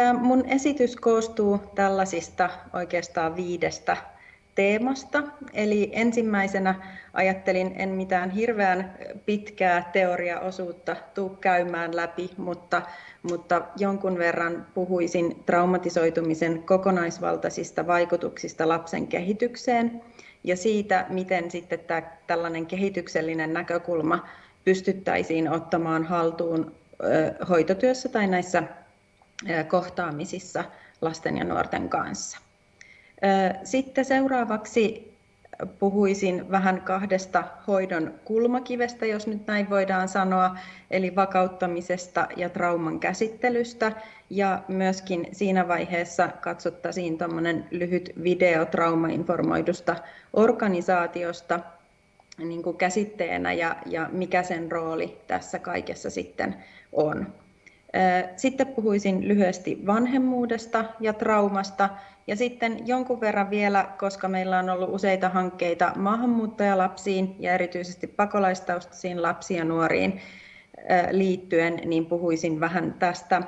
Tämä mun esitys koostuu tällaisista oikeastaan viidestä teemasta. Eli ensimmäisenä ajattelin, en mitään hirveän pitkää teoriaosuutta tuu käymään läpi, mutta, mutta jonkun verran puhuisin traumatisoitumisen kokonaisvaltaisista vaikutuksista lapsen kehitykseen ja siitä, miten sitten tämä, tällainen kehityksellinen näkökulma pystyttäisiin ottamaan haltuun hoitotyössä tai näissä kohtaamisissa lasten ja nuorten kanssa. Sitten seuraavaksi puhuisin vähän kahdesta hoidon kulmakivestä, jos nyt näin voidaan sanoa, eli vakauttamisesta ja trauman käsittelystä. Ja myöskin siinä vaiheessa katsottaisiin tuommoinen lyhyt video traumainformoidusta organisaatiosta niin kuin käsitteenä ja, ja mikä sen rooli tässä kaikessa sitten on. Sitten puhuisin lyhyesti vanhemmuudesta ja traumasta ja sitten jonkun verran vielä, koska meillä on ollut useita hankkeita maahanmuuttajalapsiin ja erityisesti pakolaistaustaisiin lapsiin ja nuoriin liittyen, niin puhuisin vähän tästä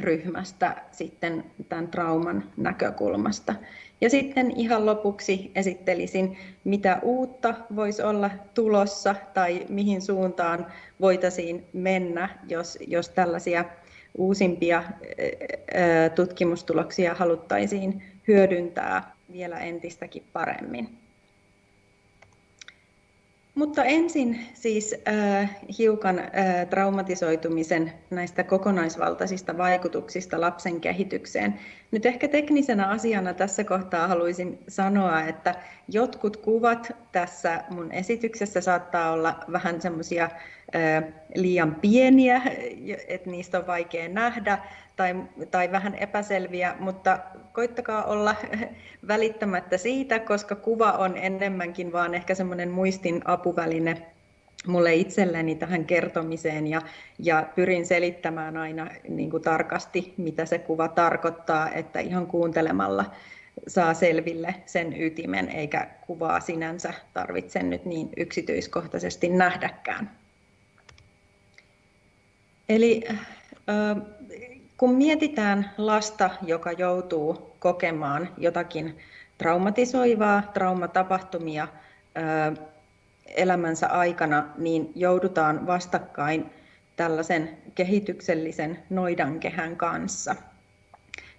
ryhmästä sitten tämän trauman näkökulmasta. Ja sitten ihan lopuksi esittelisin, mitä uutta voisi olla tulossa tai mihin suuntaan voitaisiin mennä, jos, jos tällaisia uusimpia tutkimustuloksia haluttaisiin hyödyntää vielä entistäkin paremmin. Mutta ensin siis äh, hiukan äh, traumatisoitumisen näistä kokonaisvaltaisista vaikutuksista lapsen kehitykseen. Nyt ehkä teknisenä asiana tässä kohtaa haluaisin sanoa, että jotkut kuvat tässä mun esityksessä saattaa olla vähän semmoisia liian pieniä, että niistä on vaikea nähdä, tai, tai vähän epäselviä, mutta koittakaa olla välittämättä siitä, koska kuva on enemmänkin vaan ehkä semmoinen muistin apuväline mulle itselleni tähän kertomiseen ja, ja pyrin selittämään aina niin kuin tarkasti, mitä se kuva tarkoittaa, että ihan kuuntelemalla saa selville sen ytimen, eikä kuvaa sinänsä tarvitse nyt niin yksityiskohtaisesti nähdäkään. Eli kun mietitään lasta, joka joutuu kokemaan jotakin traumatisoivaa, traumatapahtumia elämänsä aikana, niin joudutaan vastakkain tällaisen kehityksellisen noidankehän kanssa.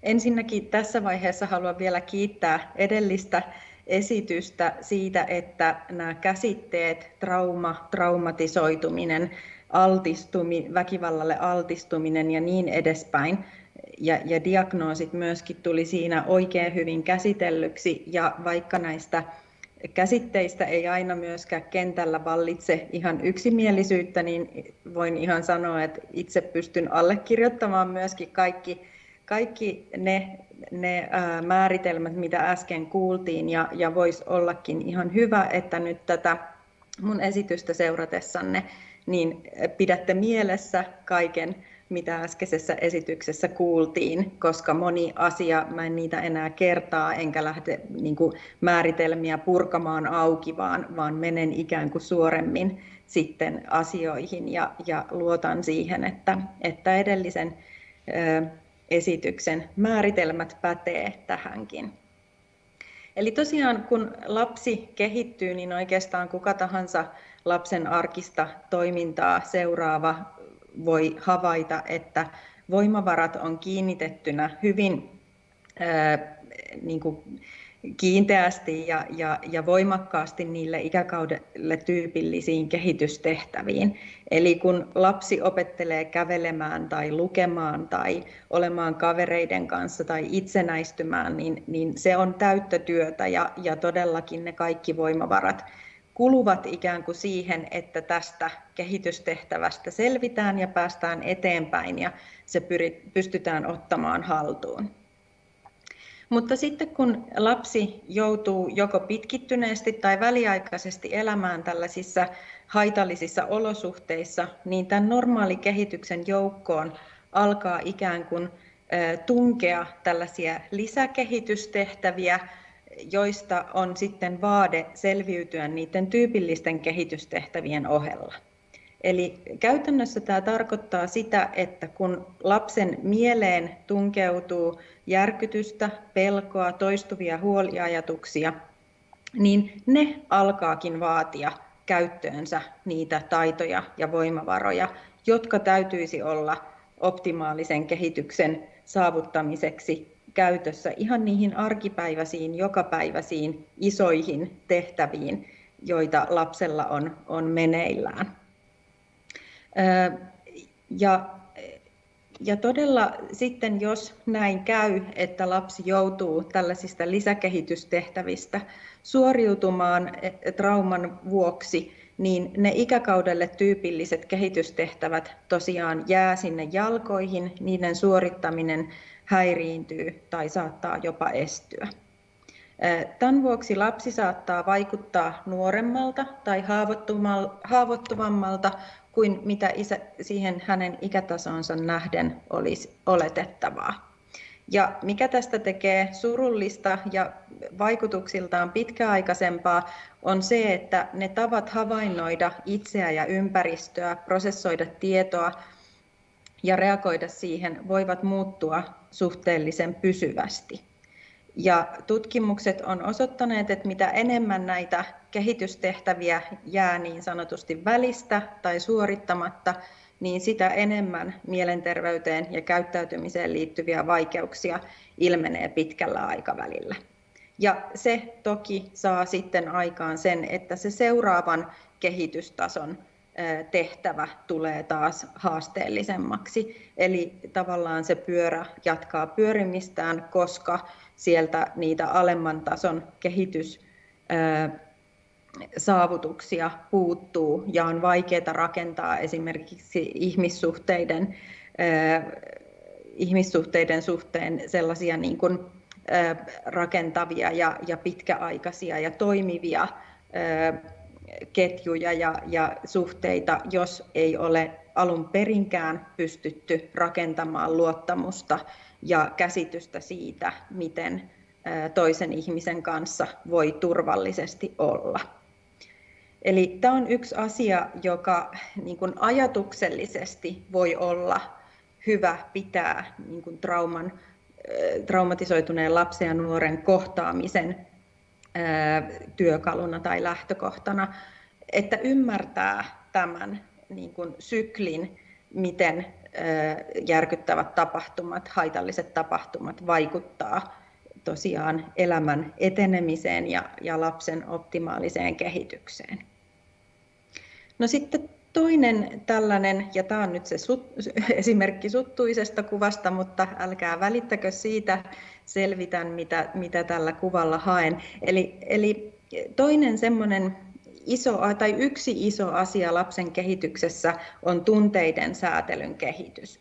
Ensinnäkin tässä vaiheessa haluan vielä kiittää edellistä esitystä siitä, että nämä käsitteet, trauma, traumatisoituminen, altistumi, väkivallalle altistuminen ja niin edespäin. Ja, ja diagnoosit myöskin tuli siinä oikein hyvin käsitellyksi ja vaikka näistä käsitteistä ei aina myöskään kentällä vallitse ihan yksimielisyyttä, niin voin ihan sanoa, että itse pystyn allekirjoittamaan myöskin kaikki, kaikki ne, ne ää, määritelmät, mitä äsken kuultiin, ja, ja voisi ollakin ihan hyvä, että nyt tätä mun esitystä seuratessanne niin pidätte mielessä kaiken, mitä äskeisessä esityksessä kuultiin, koska moni asia, mä en niitä enää kertaa, enkä lähde niin kuin, määritelmiä purkamaan auki, vaan, vaan menen ikään kuin suoremmin sitten asioihin ja, ja luotan siihen, että, että edellisen ö, esityksen määritelmät pätee tähänkin. Eli tosiaan kun lapsi kehittyy, niin oikeastaan kuka tahansa lapsen arkista toimintaa seuraava voi havaita, että voimavarat on kiinnitettynä hyvin ää, niin kuin kiinteästi ja, ja, ja voimakkaasti niille ikäkaudelle tyypillisiin kehitystehtäviin. Eli kun lapsi opettelee kävelemään tai lukemaan tai olemaan kavereiden kanssa tai itsenäistymään, niin, niin se on täyttä työtä ja, ja todellakin ne kaikki voimavarat kuluvat ikään kuin siihen, että tästä kehitystehtävästä selvitään ja päästään eteenpäin ja se pystytään ottamaan haltuun. Mutta sitten kun lapsi joutuu joko pitkittyneesti tai väliaikaisesti elämään tällaisissa haitallisissa olosuhteissa, niin tämän normaali kehityksen joukkoon alkaa ikään kuin tunkea tällaisia lisäkehitystehtäviä, joista on sitten vaade selviytyä niiden tyypillisten kehitystehtävien ohella. Eli käytännössä tämä tarkoittaa sitä, että kun lapsen mieleen tunkeutuu järkytystä, pelkoa, toistuvia huoliajatuksia, niin ne alkaakin vaatia käyttöönsä niitä taitoja ja voimavaroja, jotka täytyisi olla optimaalisen kehityksen saavuttamiseksi käytössä ihan niihin arkipäiväisiin, jokapäiväisiin, isoihin tehtäviin, joita lapsella on, on meneillään. Ja, ja todella sitten, jos näin käy, että lapsi joutuu tällaisista lisäkehitystehtävistä suoriutumaan e, trauman vuoksi, niin ne ikäkaudelle tyypilliset kehitystehtävät tosiaan jää sinne jalkoihin, niiden suorittaminen häiriintyy tai saattaa jopa estyä. Tämän vuoksi lapsi saattaa vaikuttaa nuoremmalta tai haavoittuvammalta kuin mitä isä, siihen hänen ikätasonsa nähden olisi oletettavaa. Ja mikä tästä tekee surullista ja vaikutuksiltaan pitkäaikaisempaa, on se, että ne tavat havainnoida itseä ja ympäristöä, prosessoida tietoa ja reagoida siihen voivat muuttua suhteellisen pysyvästi. Ja tutkimukset on osoittaneet, että mitä enemmän näitä kehitystehtäviä jää niin sanotusti välistä tai suorittamatta, niin sitä enemmän mielenterveyteen ja käyttäytymiseen liittyviä vaikeuksia ilmenee pitkällä aikavälillä. Ja se toki saa sitten aikaan sen, että se seuraavan kehitystason tehtävä tulee taas haasteellisemmaksi. Eli tavallaan se pyörä jatkaa pyörimistään, koska sieltä niitä alemman tason kehitys saavutuksia puuttuu ja on vaikeaa rakentaa esimerkiksi ihmissuhteiden, ihmissuhteiden suhteen sellaisia niin kuin, rakentavia ja, ja pitkäaikaisia ja toimivia ketjuja ja, ja suhteita, jos ei ole alun perinkään pystytty rakentamaan luottamusta ja käsitystä siitä, miten toisen ihmisen kanssa voi turvallisesti olla. Eli tämä on yksi asia, joka niin kuin ajatuksellisesti voi olla hyvä pitää niin kuin trauman, traumatisoituneen lapsen ja nuoren kohtaamisen työkaluna tai lähtökohtana, että ymmärtää tämän niin kuin syklin, miten järkyttävät tapahtumat, haitalliset tapahtumat vaikuttaa tosiaan elämän etenemiseen ja, ja lapsen optimaaliseen kehitykseen. No sitten toinen tällainen, ja tämä on nyt se sut, esimerkki suttuisesta kuvasta, mutta älkää välittäkö siitä, selvitän mitä, mitä tällä kuvalla haen. Eli, eli toinen semmoinen iso, tai yksi iso asia lapsen kehityksessä on tunteiden säätelyn kehitys.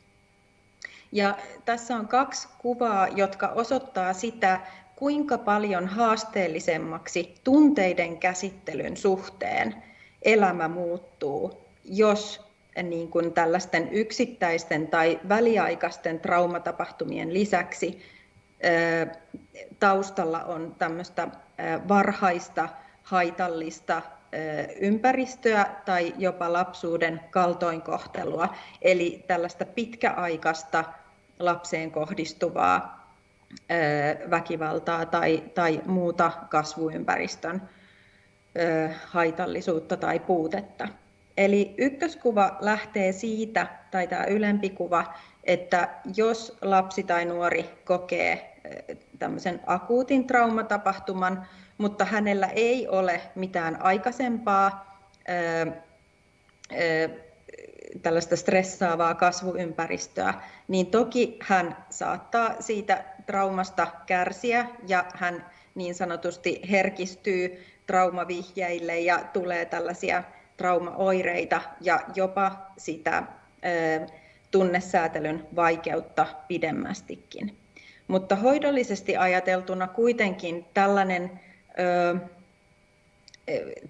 Ja tässä on kaksi kuvaa, jotka osoittaa sitä, kuinka paljon haasteellisemmaksi tunteiden käsittelyn suhteen elämä muuttuu, jos niin kuin tällaisten yksittäisten tai väliaikaisten traumatapahtumien lisäksi taustalla on tämmöistä varhaista haitallista ympäristöä tai jopa lapsuuden kaltoinkohtelua, eli tällaista pitkäaikaista lapseen kohdistuvaa väkivaltaa tai, tai muuta kasvuympäristön haitallisuutta tai puutetta. Eli ykköskuva lähtee siitä, tai tämä ylempi kuva, että jos lapsi tai nuori kokee tämmöisen akuutin traumatapahtuman, mutta hänellä ei ole mitään aikaisempaa tällaista stressaavaa kasvuympäristöä, niin toki hän saattaa siitä traumasta kärsiä ja hän niin sanotusti herkistyy traumavihjeille ja tulee tällaisia traumaoireita ja jopa sitä tunnesäätelyn vaikeutta pidemmästikin. Mutta hoidollisesti ajateltuna kuitenkin tällainen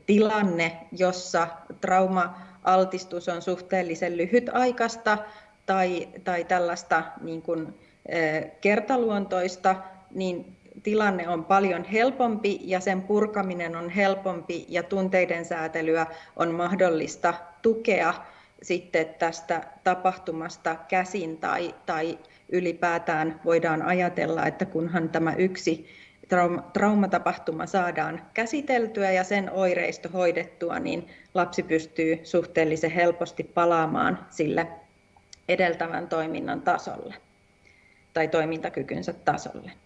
tilanne, jossa trauma-altistus on suhteellisen lyhytaikaista tai, tai tällaista niin kuin, kertaluontoista, niin tilanne on paljon helpompi ja sen purkaminen on helpompi ja tunteiden säätelyä on mahdollista tukea sitten tästä tapahtumasta käsin tai, tai ylipäätään voidaan ajatella, että kunhan tämä yksi trauma, traumatapahtuma saadaan käsiteltyä ja sen oireisto hoidettua, niin lapsi pystyy suhteellisen helposti palaamaan sille edeltävän toiminnan tasolle tai toimintakykynsä tasolle.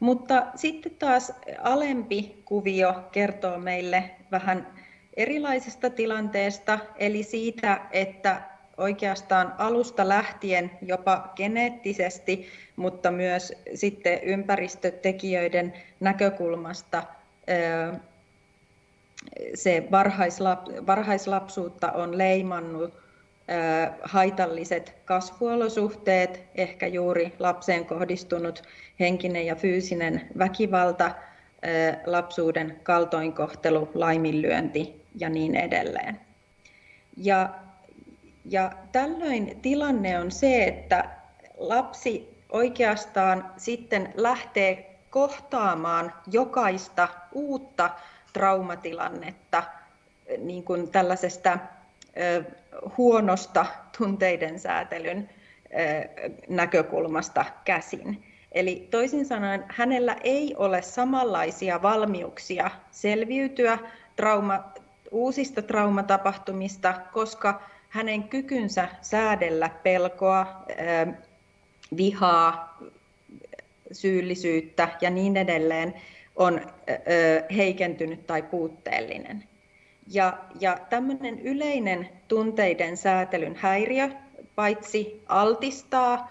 Mutta sitten taas alempi kuvio kertoo meille vähän erilaisesta tilanteesta, eli siitä, että oikeastaan alusta lähtien jopa geneettisesti, mutta myös sitten ympäristötekijöiden näkökulmasta se varhaislapsuutta on leimannut haitalliset kasvuolosuhteet, ehkä juuri lapseen kohdistunut henkinen ja fyysinen väkivalta, lapsuuden kaltoinkohtelu, laiminlyönti ja niin edelleen. Ja, ja tällöin tilanne on se, että lapsi oikeastaan sitten lähtee kohtaamaan jokaista uutta traumatilannetta niin kuin tällaisesta huonosta tunteiden säätelyn näkökulmasta käsin. Eli toisin sanoen hänellä ei ole samanlaisia valmiuksia selviytyä trauma, uusista traumatapahtumista, koska hänen kykynsä säädellä pelkoa, vihaa, syyllisyyttä ja niin edelleen on heikentynyt tai puutteellinen. Ja, ja tämmöinen yleinen tunteiden säätelyn häiriö paitsi altistaa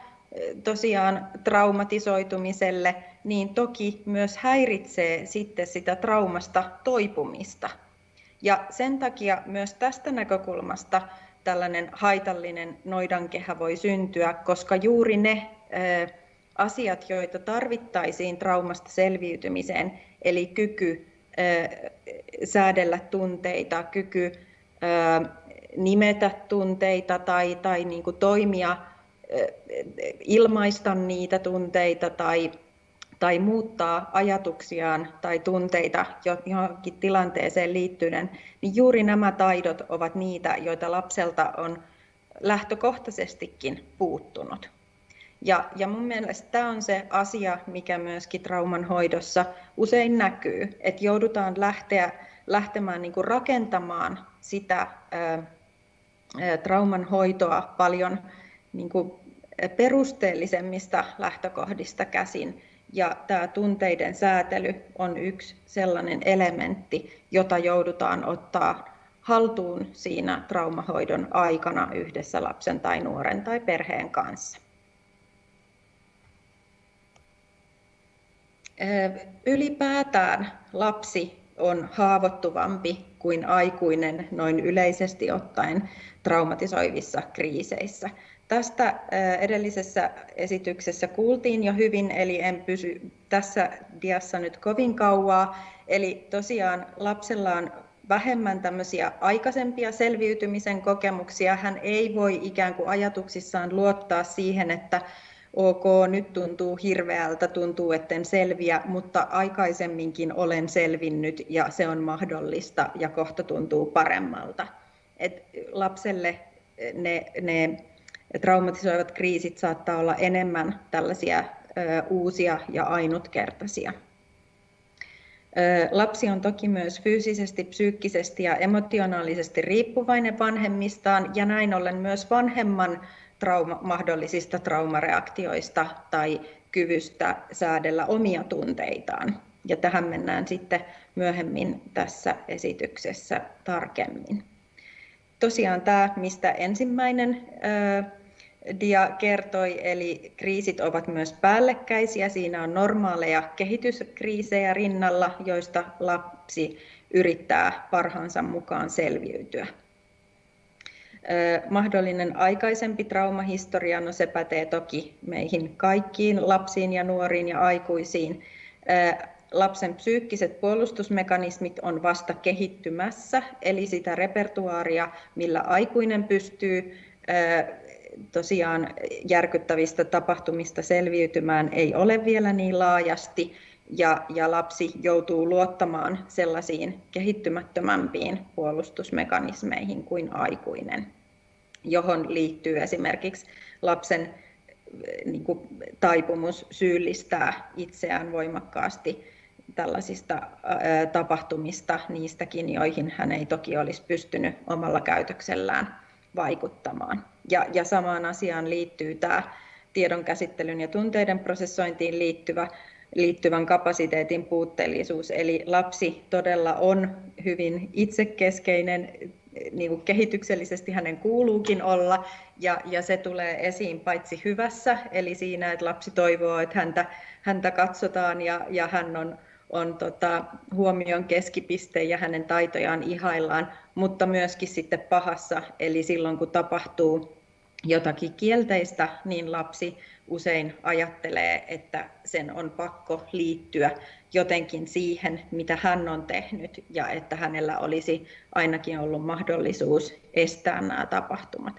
tosiaan traumatisoitumiselle, niin toki myös häiritsee sitten sitä traumasta toipumista. Ja sen takia myös tästä näkökulmasta tällainen haitallinen noidankehä voi syntyä, koska juuri ne asiat, joita tarvittaisiin traumasta selviytymiseen, eli kyky säädellä tunteita, kyky nimetä tunteita tai, tai niin kuin toimia, ilmaista niitä tunteita tai, tai muuttaa ajatuksiaan tai tunteita johonkin tilanteeseen liittyen, niin juuri nämä taidot ovat niitä, joita lapselta on lähtökohtaisestikin puuttunut. Ja, ja mun mielestä tämä on se asia, mikä myöskin trauman hoidossa usein näkyy, että joudutaan lähteä, lähtemään niin rakentamaan sitä ää, trauman hoitoa paljon niin kuin perusteellisemmista lähtökohdista käsin. Ja tämä tunteiden säätely on yksi sellainen elementti, jota joudutaan ottaa haltuun siinä traumahoidon aikana yhdessä lapsen tai nuoren tai perheen kanssa. Ylipäätään lapsi on haavoittuvampi kuin aikuinen noin yleisesti ottaen traumatisoivissa kriiseissä. Tästä edellisessä esityksessä kuultiin jo hyvin, eli en pysy tässä diassa nyt kovin kauaa. Eli tosiaan lapsella on vähemmän tämmöisiä aikaisempia selviytymisen kokemuksia. Hän ei voi ikään kuin ajatuksissaan luottaa siihen, että ok, nyt tuntuu hirveältä, tuntuu, etten selviä, mutta aikaisemminkin olen selvinnyt ja se on mahdollista ja kohta tuntuu paremmalta. Et lapselle ne, ne traumatisoivat kriisit saattaa olla enemmän tällaisia uusia ja ainutkertaisia. Lapsi on toki myös fyysisesti, psyykkisesti ja emotionaalisesti riippuvainen vanhemmistaan ja näin ollen myös vanhemman trauma, mahdollisista traumareaktioista tai kyvystä säädellä omia tunteitaan. Ja tähän mennään sitten myöhemmin tässä esityksessä tarkemmin. Tosiaan tämä, mistä ensimmäinen dia kertoi, eli kriisit ovat myös päällekkäisiä. Siinä on normaaleja kehityskriisejä rinnalla, joista lapsi yrittää parhaansa mukaan selviytyä. Mahdollinen aikaisempi traumahistoria, no se pätee toki meihin kaikkiin lapsiin ja nuoriin ja aikuisiin. Lapsen psyykkiset puolustusmekanismit on vasta kehittymässä, eli sitä repertuaaria, millä aikuinen pystyy tosiaan järkyttävistä tapahtumista selviytymään ei ole vielä niin laajasti ja, ja lapsi joutuu luottamaan sellaisiin kehittymättömämpiin puolustusmekanismeihin kuin aikuinen. johon liittyy esimerkiksi lapsen niin kuin, taipumus syyllistää itseään voimakkaasti tällaisista ää, tapahtumista, niistäkin, joihin hän ei toki olisi pystynyt omalla käytöksellään vaikuttamaan. Ja, ja samaan asiaan liittyy tämä tiedon käsittelyn ja tunteiden prosessointiin liittyvä, liittyvän kapasiteetin puutteellisuus. Eli lapsi todella on hyvin itsekeskeinen, niin kuin kehityksellisesti hänen kuuluukin olla, ja, ja se tulee esiin paitsi hyvässä, eli siinä, että lapsi toivoo, että häntä, häntä katsotaan ja, ja hän on, on tota, huomion keskipiste ja hänen taitojaan ihaillaan, mutta myöskin sitten pahassa, eli silloin kun tapahtuu jotakin kielteistä, niin lapsi usein ajattelee, että sen on pakko liittyä jotenkin siihen, mitä hän on tehnyt, ja että hänellä olisi ainakin ollut mahdollisuus estää nämä tapahtumat.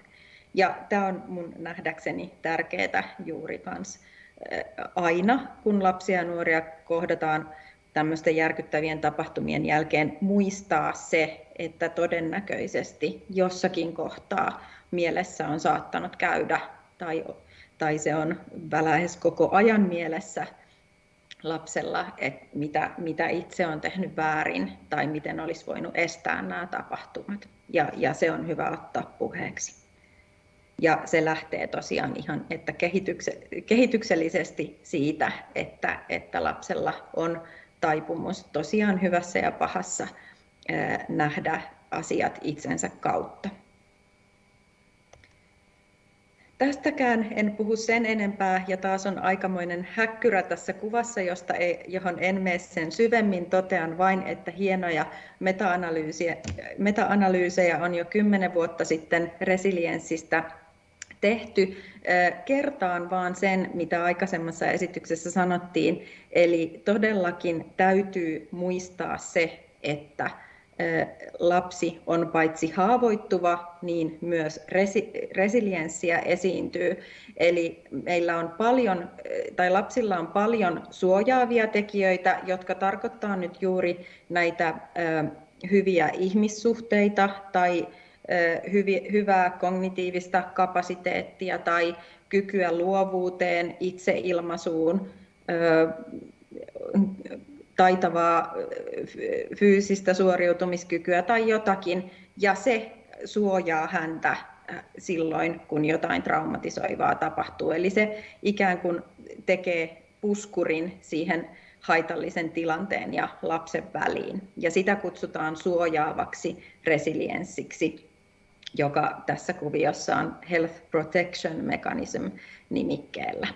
Ja tämä on mun nähdäkseni tärkeää juuri kans aina, kun lapsia ja nuoria kohdataan tämmöisten järkyttävien tapahtumien jälkeen, muistaa se, että todennäköisesti jossakin kohtaa mielessä on saattanut käydä tai, tai se on lähes koko ajan mielessä lapsella, että mitä, mitä itse on tehnyt väärin tai miten olisi voinut estää nämä tapahtumat. Ja, ja se on hyvä ottaa puheeksi. Ja se lähtee tosiaan ihan että kehityksellisesti siitä, että, että lapsella on taipumus tosiaan hyvässä ja pahassa nähdä asiat itsensä kautta. Tästäkään en puhu sen enempää, ja taas on aikamoinen häkkyrä tässä kuvassa, josta ei, johon en mene sen syvemmin. Totean vain, että hienoja meta-analyysejä, meta-analyysejä on jo kymmenen vuotta sitten resilienssistä tehty. Kertaan vaan sen, mitä aikaisemmassa esityksessä sanottiin, eli todellakin täytyy muistaa se, että lapsi on paitsi haavoittuva, niin myös resi- resilienssiä esiintyy. Eli meillä on paljon, tai lapsilla on paljon suojaavia tekijöitä, jotka tarkoittaa nyt juuri näitä hyviä ihmissuhteita tai hyvää kognitiivista kapasiteettia tai kykyä luovuuteen, itseilmaisuun, taitavaa fyysistä suoriutumiskykyä tai jotakin, ja se suojaa häntä silloin, kun jotain traumatisoivaa tapahtuu. Eli se ikään kuin tekee puskurin siihen haitallisen tilanteen ja lapsen väliin. Ja sitä kutsutaan suojaavaksi resilienssiksi, joka tässä kuviossa on Health Protection Mechanism nimikkeellä.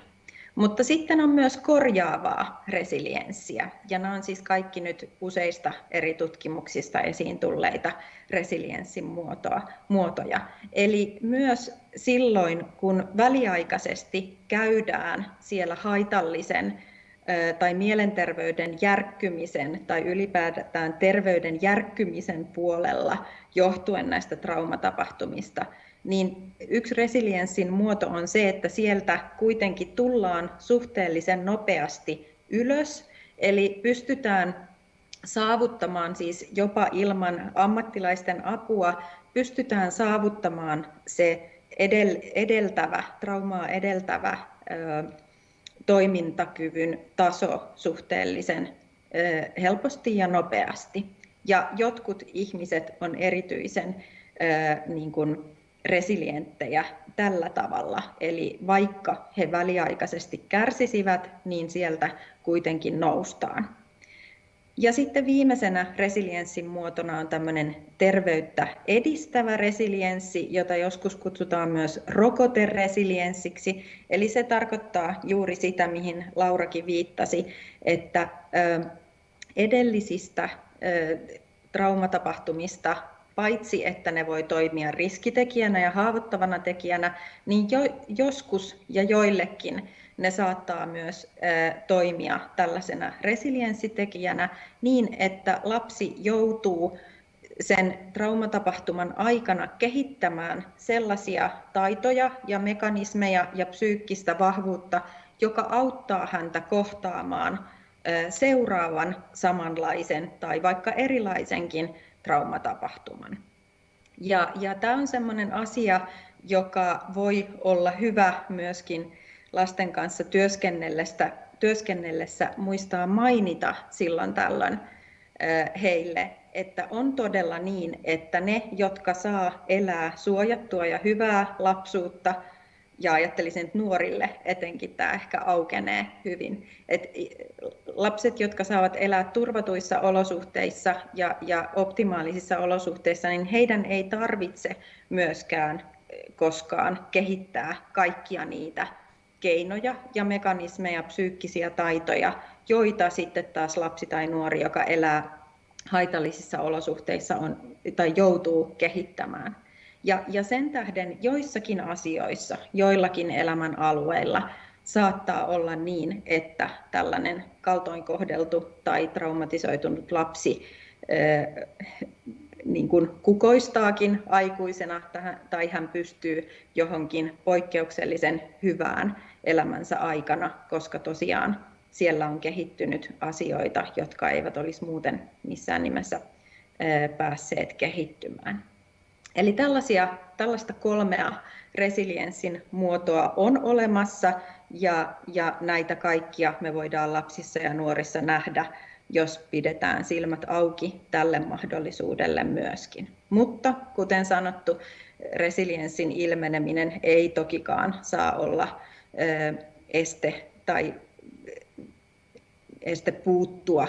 Mutta sitten on myös korjaavaa resilienssiä, ja nämä on siis kaikki nyt useista eri tutkimuksista esiin tulleita resilienssin muotoa, muotoja. Eli myös silloin, kun väliaikaisesti käydään siellä haitallisen tai mielenterveyden järkkymisen tai ylipäätään terveyden järkkymisen puolella johtuen näistä traumatapahtumista, niin yksi resilienssin muoto on se, että sieltä kuitenkin tullaan suhteellisen nopeasti ylös, eli pystytään saavuttamaan siis jopa ilman ammattilaisten apua, pystytään saavuttamaan se edeltävä, traumaa edeltävä toimintakyvyn taso suhteellisen helposti ja nopeasti. Ja jotkut ihmiset on erityisen niin kuin resilienttejä tällä tavalla. Eli vaikka he väliaikaisesti kärsisivät, niin sieltä kuitenkin noustaan. Ja sitten viimeisenä resilienssin muotona on tämmöinen terveyttä edistävä resilienssi, jota joskus kutsutaan myös rokoteresilienssiksi. Eli se tarkoittaa juuri sitä, mihin Laurakin viittasi, että edellisistä traumatapahtumista paitsi että ne voi toimia riskitekijänä ja haavoittavana tekijänä, niin jo, joskus ja joillekin ne saattaa myös toimia tällaisena resilienssitekijänä niin, että lapsi joutuu sen traumatapahtuman aikana kehittämään sellaisia taitoja ja mekanismeja ja psyykkistä vahvuutta, joka auttaa häntä kohtaamaan seuraavan samanlaisen tai vaikka erilaisenkin traumatapahtuman. Ja, ja tämä on sellainen asia, joka voi olla hyvä myöskin lasten kanssa työskennellessä, työskennellessä muistaa mainita silloin tällöin heille, että on todella niin, että ne, jotka saa elää suojattua ja hyvää lapsuutta, ja ajattelisin, että nuorille etenkin tämä ehkä aukenee hyvin. Et lapset, jotka saavat elää turvatuissa olosuhteissa ja, ja optimaalisissa olosuhteissa, niin heidän ei tarvitse myöskään koskaan kehittää kaikkia niitä keinoja ja mekanismeja, psyykkisiä taitoja, joita sitten taas lapsi tai nuori, joka elää haitallisissa olosuhteissa on, tai joutuu kehittämään. Ja, ja sen tähden joissakin asioissa, joillakin elämän alueilla saattaa olla niin, että tällainen kaltoinkohdeltu tai traumatisoitunut lapsi niin kuin kukoistaakin aikuisena tai hän pystyy johonkin poikkeuksellisen hyvään elämänsä aikana, koska tosiaan siellä on kehittynyt asioita, jotka eivät olisi muuten missään nimessä päässeet kehittymään. Eli tällaisia, tällaista kolmea resilienssin muotoa on olemassa ja, ja näitä kaikkia me voidaan lapsissa ja nuorissa nähdä, jos pidetään silmät auki tälle mahdollisuudelle myöskin. Mutta kuten sanottu, resilienssin ilmeneminen ei tokikaan saa olla este tai este puuttua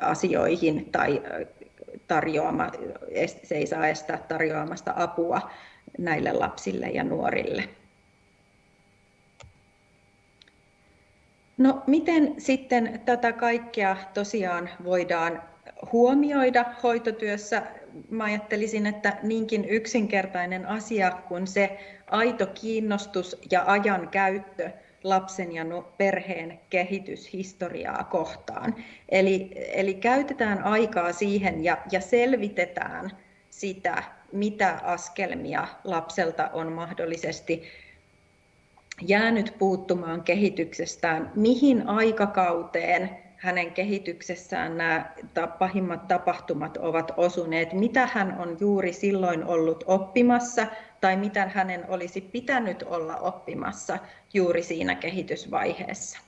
asioihin tai tarjoama, se ei saa estää tarjoamasta apua näille lapsille ja nuorille. No miten sitten tätä kaikkea tosiaan voidaan huomioida hoitotyössä? Mä ajattelisin, että niinkin yksinkertainen asia kuin se aito kiinnostus ja ajan käyttö lapsen ja perheen kehityshistoriaa kohtaan. Eli, eli käytetään aikaa siihen ja, ja selvitetään sitä, mitä askelmia lapselta on mahdollisesti jäänyt puuttumaan kehityksestään, mihin aikakauteen hänen kehityksessään nämä pahimmat tapahtumat ovat osuneet, mitä hän on juuri silloin ollut oppimassa tai mitä hänen olisi pitänyt olla oppimassa juuri siinä kehitysvaiheessa.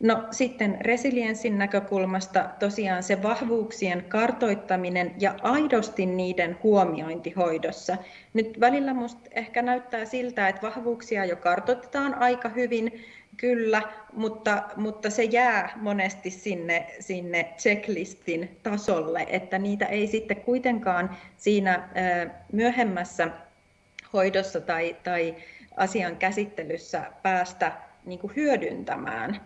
No sitten resilienssin näkökulmasta tosiaan se vahvuuksien kartoittaminen ja aidosti niiden huomiointi hoidossa. Nyt välillä musta ehkä näyttää siltä, että vahvuuksia jo kartoitetaan aika hyvin, kyllä, mutta, mutta se jää monesti sinne, sinne checklistin tasolle, että niitä ei sitten kuitenkaan siinä myöhemmässä hoidossa tai, tai asian käsittelyssä päästä niin kuin hyödyntämään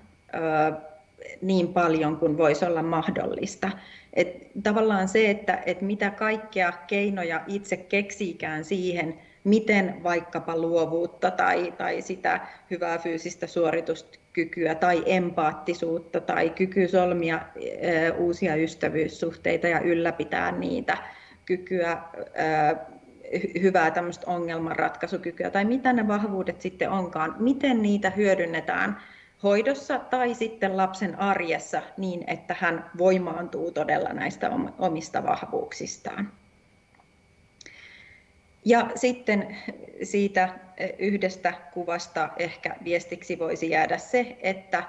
niin paljon kuin voisi olla mahdollista. Et tavallaan se, että et mitä kaikkea keinoja itse keksiikään siihen, miten vaikkapa luovuutta tai, tai sitä hyvää fyysistä suorituskykyä tai empaattisuutta tai kyky solmia e, uusia ystävyyssuhteita ja ylläpitää niitä, kykyä hyvää tämmöistä ongelmanratkaisukykyä tai mitä ne vahvuudet sitten onkaan, miten niitä hyödynnetään hoidossa tai sitten lapsen arjessa niin, että hän voimaantuu todella näistä omista vahvuuksistaan. Ja sitten siitä yhdestä kuvasta ehkä viestiksi voisi jäädä se, että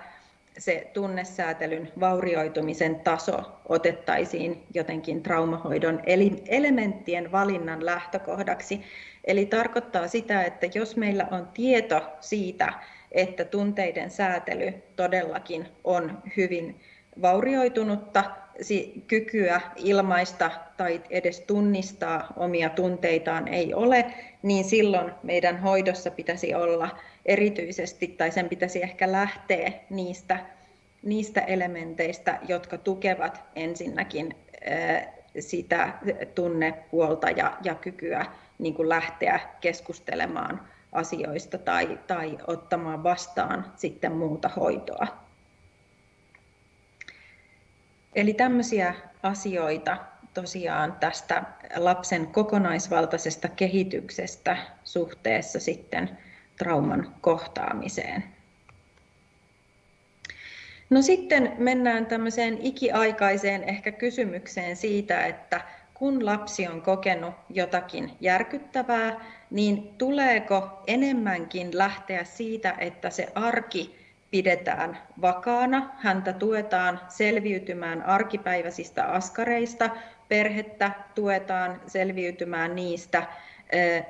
se tunnesäätelyn vaurioitumisen taso otettaisiin jotenkin traumahoidon elementtien valinnan lähtökohdaksi. Eli tarkoittaa sitä, että jos meillä on tieto siitä, että tunteiden säätely todellakin on hyvin vaurioitunutta, kykyä ilmaista tai edes tunnistaa omia tunteitaan ei ole, niin silloin meidän hoidossa pitäisi olla erityisesti, tai sen pitäisi ehkä lähteä niistä, niistä elementeistä, jotka tukevat ensinnäkin sitä tunnepuolta ja, ja kykyä niin kuin lähteä keskustelemaan asioista tai, tai ottamaan vastaan sitten muuta hoitoa. Eli tämmöisiä asioita tosiaan tästä lapsen kokonaisvaltaisesta kehityksestä suhteessa sitten trauman kohtaamiseen. No sitten mennään tämmöiseen ikiaikaiseen ehkä kysymykseen siitä, että kun lapsi on kokenut jotakin järkyttävää, niin tuleeko enemmänkin lähteä siitä, että se arki pidetään vakaana, häntä tuetaan selviytymään arkipäiväisistä askareista, perhettä tuetaan selviytymään niistä,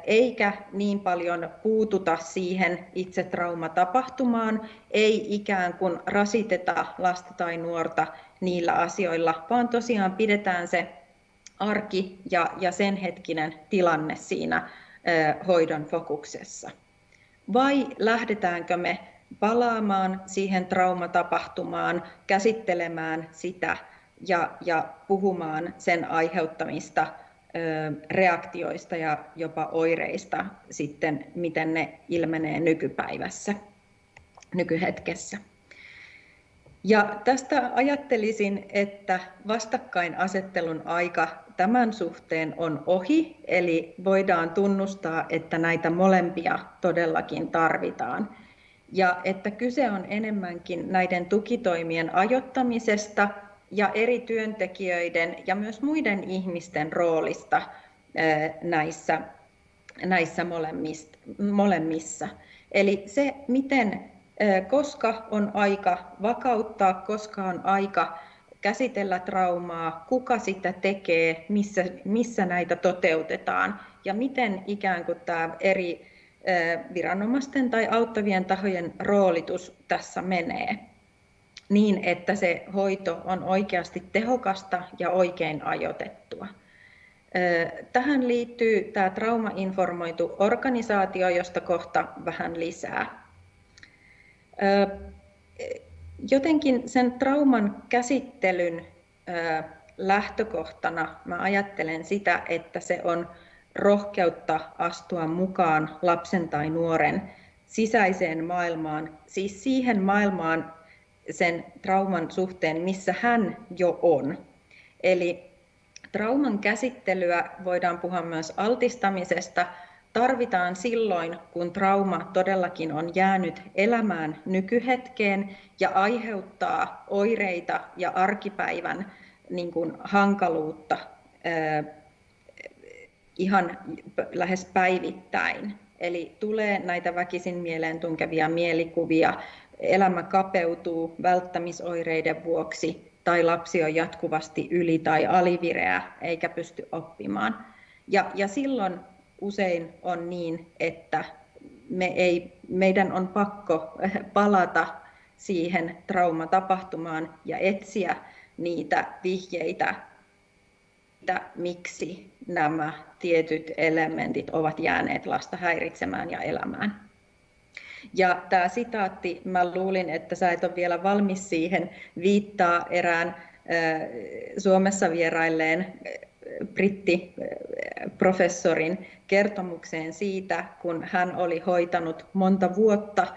eikä niin paljon puututa siihen itse traumatapahtumaan, ei ikään kuin rasiteta lasta tai nuorta niillä asioilla, vaan tosiaan pidetään se arki ja, ja sen hetkinen tilanne siinä hoidon fokuksessa. Vai lähdetäänkö me palaamaan siihen traumatapahtumaan, käsittelemään sitä ja, ja puhumaan sen aiheuttamista reaktioista ja jopa oireista sitten, miten ne ilmenee nykypäivässä, nykyhetkessä. Ja tästä ajattelisin, että vastakkainasettelun aika tämän suhteen on ohi, eli voidaan tunnustaa, että näitä molempia todellakin tarvitaan. Ja että kyse on enemmänkin näiden tukitoimien ajottamisesta ja eri työntekijöiden ja myös muiden ihmisten roolista näissä, näissä molemmissa. Eli se, miten, koska on aika vakauttaa, koska on aika käsitellä traumaa, kuka sitä tekee, missä, missä näitä toteutetaan ja miten ikään kuin tämä eri viranomaisten tai auttavien tahojen roolitus tässä menee niin, että se hoito on oikeasti tehokasta ja oikein ajoitettua. Tähän liittyy tämä traumainformoitu organisaatio, josta kohta vähän lisää. Jotenkin sen trauman käsittelyn lähtökohtana mä ajattelen sitä, että se on rohkeutta astua mukaan lapsen tai nuoren sisäiseen maailmaan, siis siihen maailmaan sen trauman suhteen, missä hän jo on. Eli trauman käsittelyä voidaan puhua myös altistamisesta, tarvitaan silloin, kun trauma todellakin on jäänyt elämään nykyhetkeen ja aiheuttaa oireita ja arkipäivän niin kuin hankaluutta ihan lähes päivittäin. Eli tulee näitä väkisin mieleen tunkevia mielikuvia, elämä kapeutuu välttämisoireiden vuoksi tai lapsi on jatkuvasti yli- tai alivireä eikä pysty oppimaan. Ja, ja silloin usein on niin, että me ei, meidän on pakko palata siihen traumatapahtumaan ja etsiä niitä vihjeitä, miksi nämä tietyt elementit ovat jääneet lasta häiritsemään ja elämään. Ja tämä sitaatti, mä luulin, että sä et ole vielä valmis siihen, viittaa erään Suomessa vierailleen brittiprofessorin kertomukseen siitä, kun hän oli hoitanut monta vuotta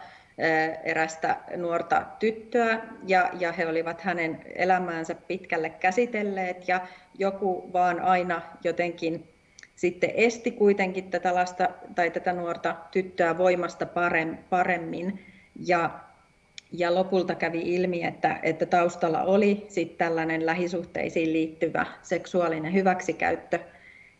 erästä nuorta tyttöä ja, ja he olivat hänen elämäänsä pitkälle käsitelleet ja joku vaan aina jotenkin sitten esti kuitenkin tätä lasta tai tätä nuorta tyttöä voimasta paremmin ja, ja lopulta kävi ilmi, että, että taustalla oli sitten tällainen lähisuhteisiin liittyvä seksuaalinen hyväksikäyttö.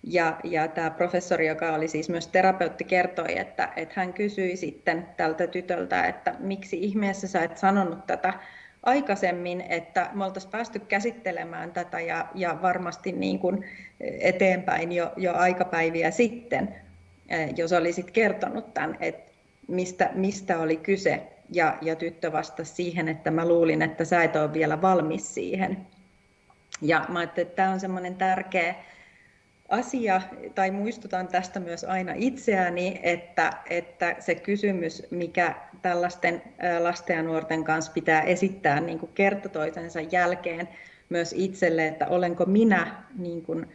Ja, ja tämä professori, joka oli siis myös terapeutti, kertoi, että, että hän kysyi sitten tältä tytöltä, että miksi ihmeessä sä et sanonut tätä aikaisemmin, että me oltaisiin päästy käsittelemään tätä ja, ja varmasti niin kuin eteenpäin jo, jo aikapäiviä sitten, jos olisit kertonut tämän, että mistä, mistä oli kyse. Ja, ja tyttö vastasi siihen, että mä luulin, että sä et ole vielä valmis siihen. Ja mä ajattelin, että tämä on semmoinen tärkeä asia, tai muistutan tästä myös aina itseäni, että, että se kysymys, mikä tällaisten lasten ja nuorten kanssa pitää esittää niin kuin kerta toisensa jälkeen myös itselle, että olenko minä niin kuin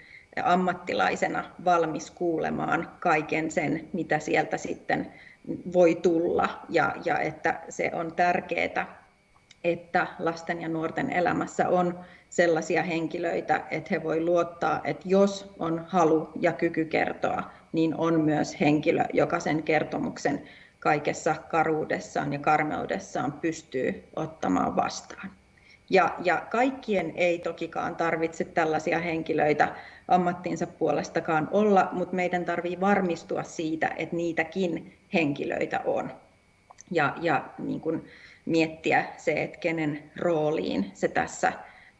ammattilaisena valmis kuulemaan kaiken sen, mitä sieltä sitten voi tulla, ja, ja että se on tärkeää, että lasten ja nuorten elämässä on sellaisia henkilöitä, että he voi luottaa, että jos on halu ja kyky kertoa, niin on myös henkilö, joka sen kertomuksen kaikessa karuudessaan ja karmeudessaan pystyy ottamaan vastaan. Ja, ja kaikkien ei tokikaan tarvitse tällaisia henkilöitä ammattinsa puolestakaan olla, mutta meidän tarvii varmistua siitä, että niitäkin henkilöitä on. Ja, ja niin kuin miettiä se, että kenen rooliin se tässä,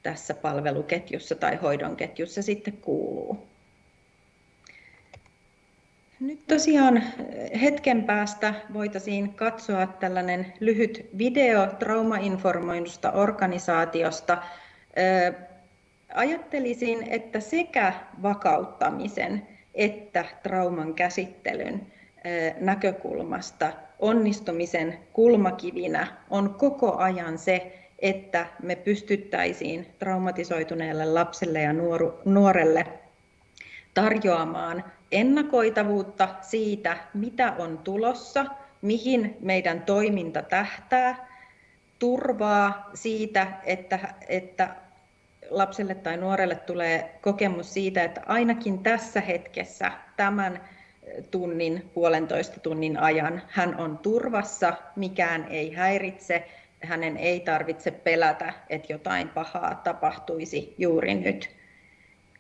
tässä palveluketjussa tai hoidon ketjussa sitten kuuluu. Nyt tosiaan hetken päästä voitaisiin katsoa tällainen lyhyt video traumainformoidusta organisaatiosta. Ajattelisin, että sekä vakauttamisen että trauman käsittelyn näkökulmasta onnistumisen kulmakivinä on koko ajan se, että me pystyttäisiin traumatisoituneelle lapselle ja nuorelle tarjoamaan ennakoitavuutta siitä, mitä on tulossa, mihin meidän toiminta tähtää, turvaa siitä, että, että lapselle tai nuorelle tulee kokemus siitä, että ainakin tässä hetkessä tämän tunnin, puolentoista tunnin ajan hän on turvassa, mikään ei häiritse, hänen ei tarvitse pelätä, että jotain pahaa tapahtuisi juuri nyt.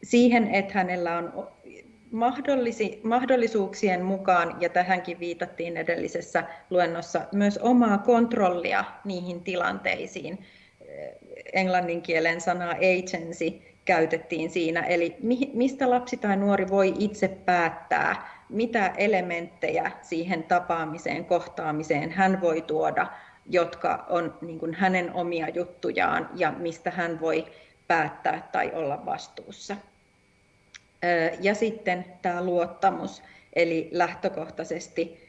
Siihen, että hänellä on mahdollisi, mahdollisuuksien mukaan, ja tähänkin viitattiin edellisessä luennossa, myös omaa kontrollia niihin tilanteisiin. Englannin kielen sanaa agency käytettiin siinä, eli mistä lapsi tai nuori voi itse päättää, mitä elementtejä siihen tapaamiseen, kohtaamiseen hän voi tuoda, jotka on niin kuin hänen omia juttujaan ja mistä hän voi päättää tai olla vastuussa. Ja sitten tämä luottamus, eli lähtökohtaisesti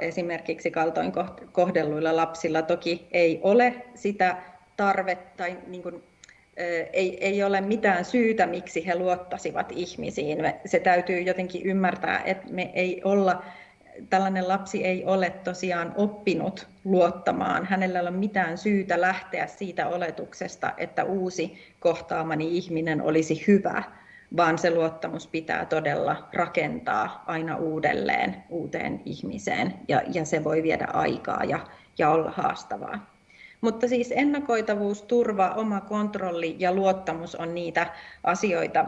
esimerkiksi kaltoin kohdelluilla lapsilla toki ei ole sitä tarvetta tai niin kuin, ei, ei ole mitään syytä, miksi he luottasivat ihmisiin. Se täytyy jotenkin ymmärtää, että me ei olla, tällainen lapsi ei ole tosiaan oppinut luottamaan. Hänellä ei ole mitään syytä lähteä siitä oletuksesta, että uusi kohtaamani ihminen olisi hyvä vaan se luottamus pitää todella rakentaa aina uudelleen uuteen ihmiseen ja, ja se voi viedä aikaa ja, ja olla haastavaa. Mutta siis ennakoitavuus, turva, oma kontrolli ja luottamus on niitä asioita,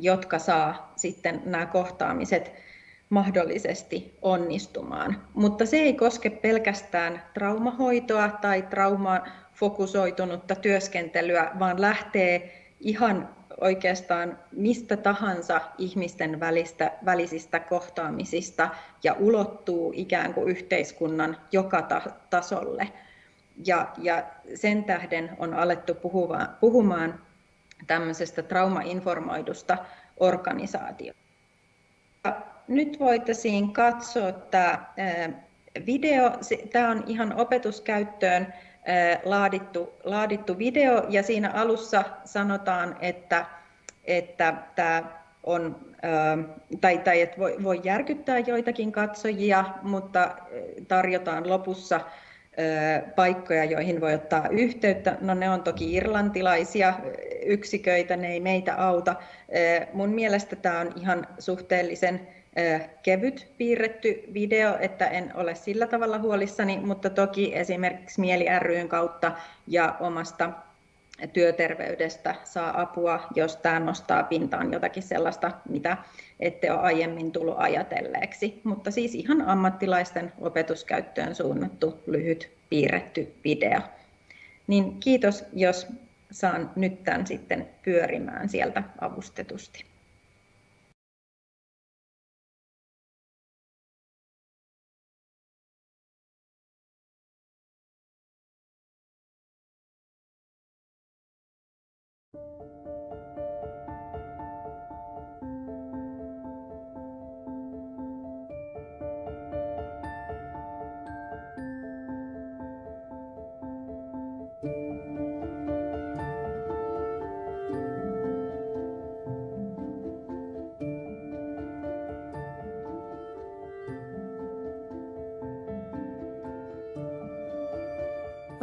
jotka saa sitten nämä kohtaamiset mahdollisesti onnistumaan. Mutta se ei koske pelkästään traumahoitoa tai traumafokusoitunutta työskentelyä, vaan lähtee ihan oikeastaan mistä tahansa ihmisten välistä, välisistä kohtaamisista ja ulottuu ikään kuin yhteiskunnan joka ta- tasolle. Ja, ja sen tähden on alettu puhua, puhumaan tämmöisestä traumainformoidusta organisaatiosta. Nyt voitaisiin katsoa tämä video. Tämä on ihan opetuskäyttöön laadittu, laadittu video ja siinä alussa sanotaan, että, että tämä on, tai, tai että voi, voi järkyttää joitakin katsojia, mutta tarjotaan lopussa paikkoja, joihin voi ottaa yhteyttä. No ne on toki irlantilaisia yksiköitä, ne ei meitä auta. Mun mielestä tämä on ihan suhteellisen kevyt piirretty video, että en ole sillä tavalla huolissani, mutta toki esimerkiksi Mieli ryn kautta ja omasta työterveydestä saa apua, jos tämä nostaa pintaan jotakin sellaista, mitä ette ole aiemmin tullut ajatelleeksi. Mutta siis ihan ammattilaisten opetuskäyttöön suunnattu lyhyt piirretty video. Niin kiitos, jos saan nyt tämän sitten pyörimään sieltä avustetusti.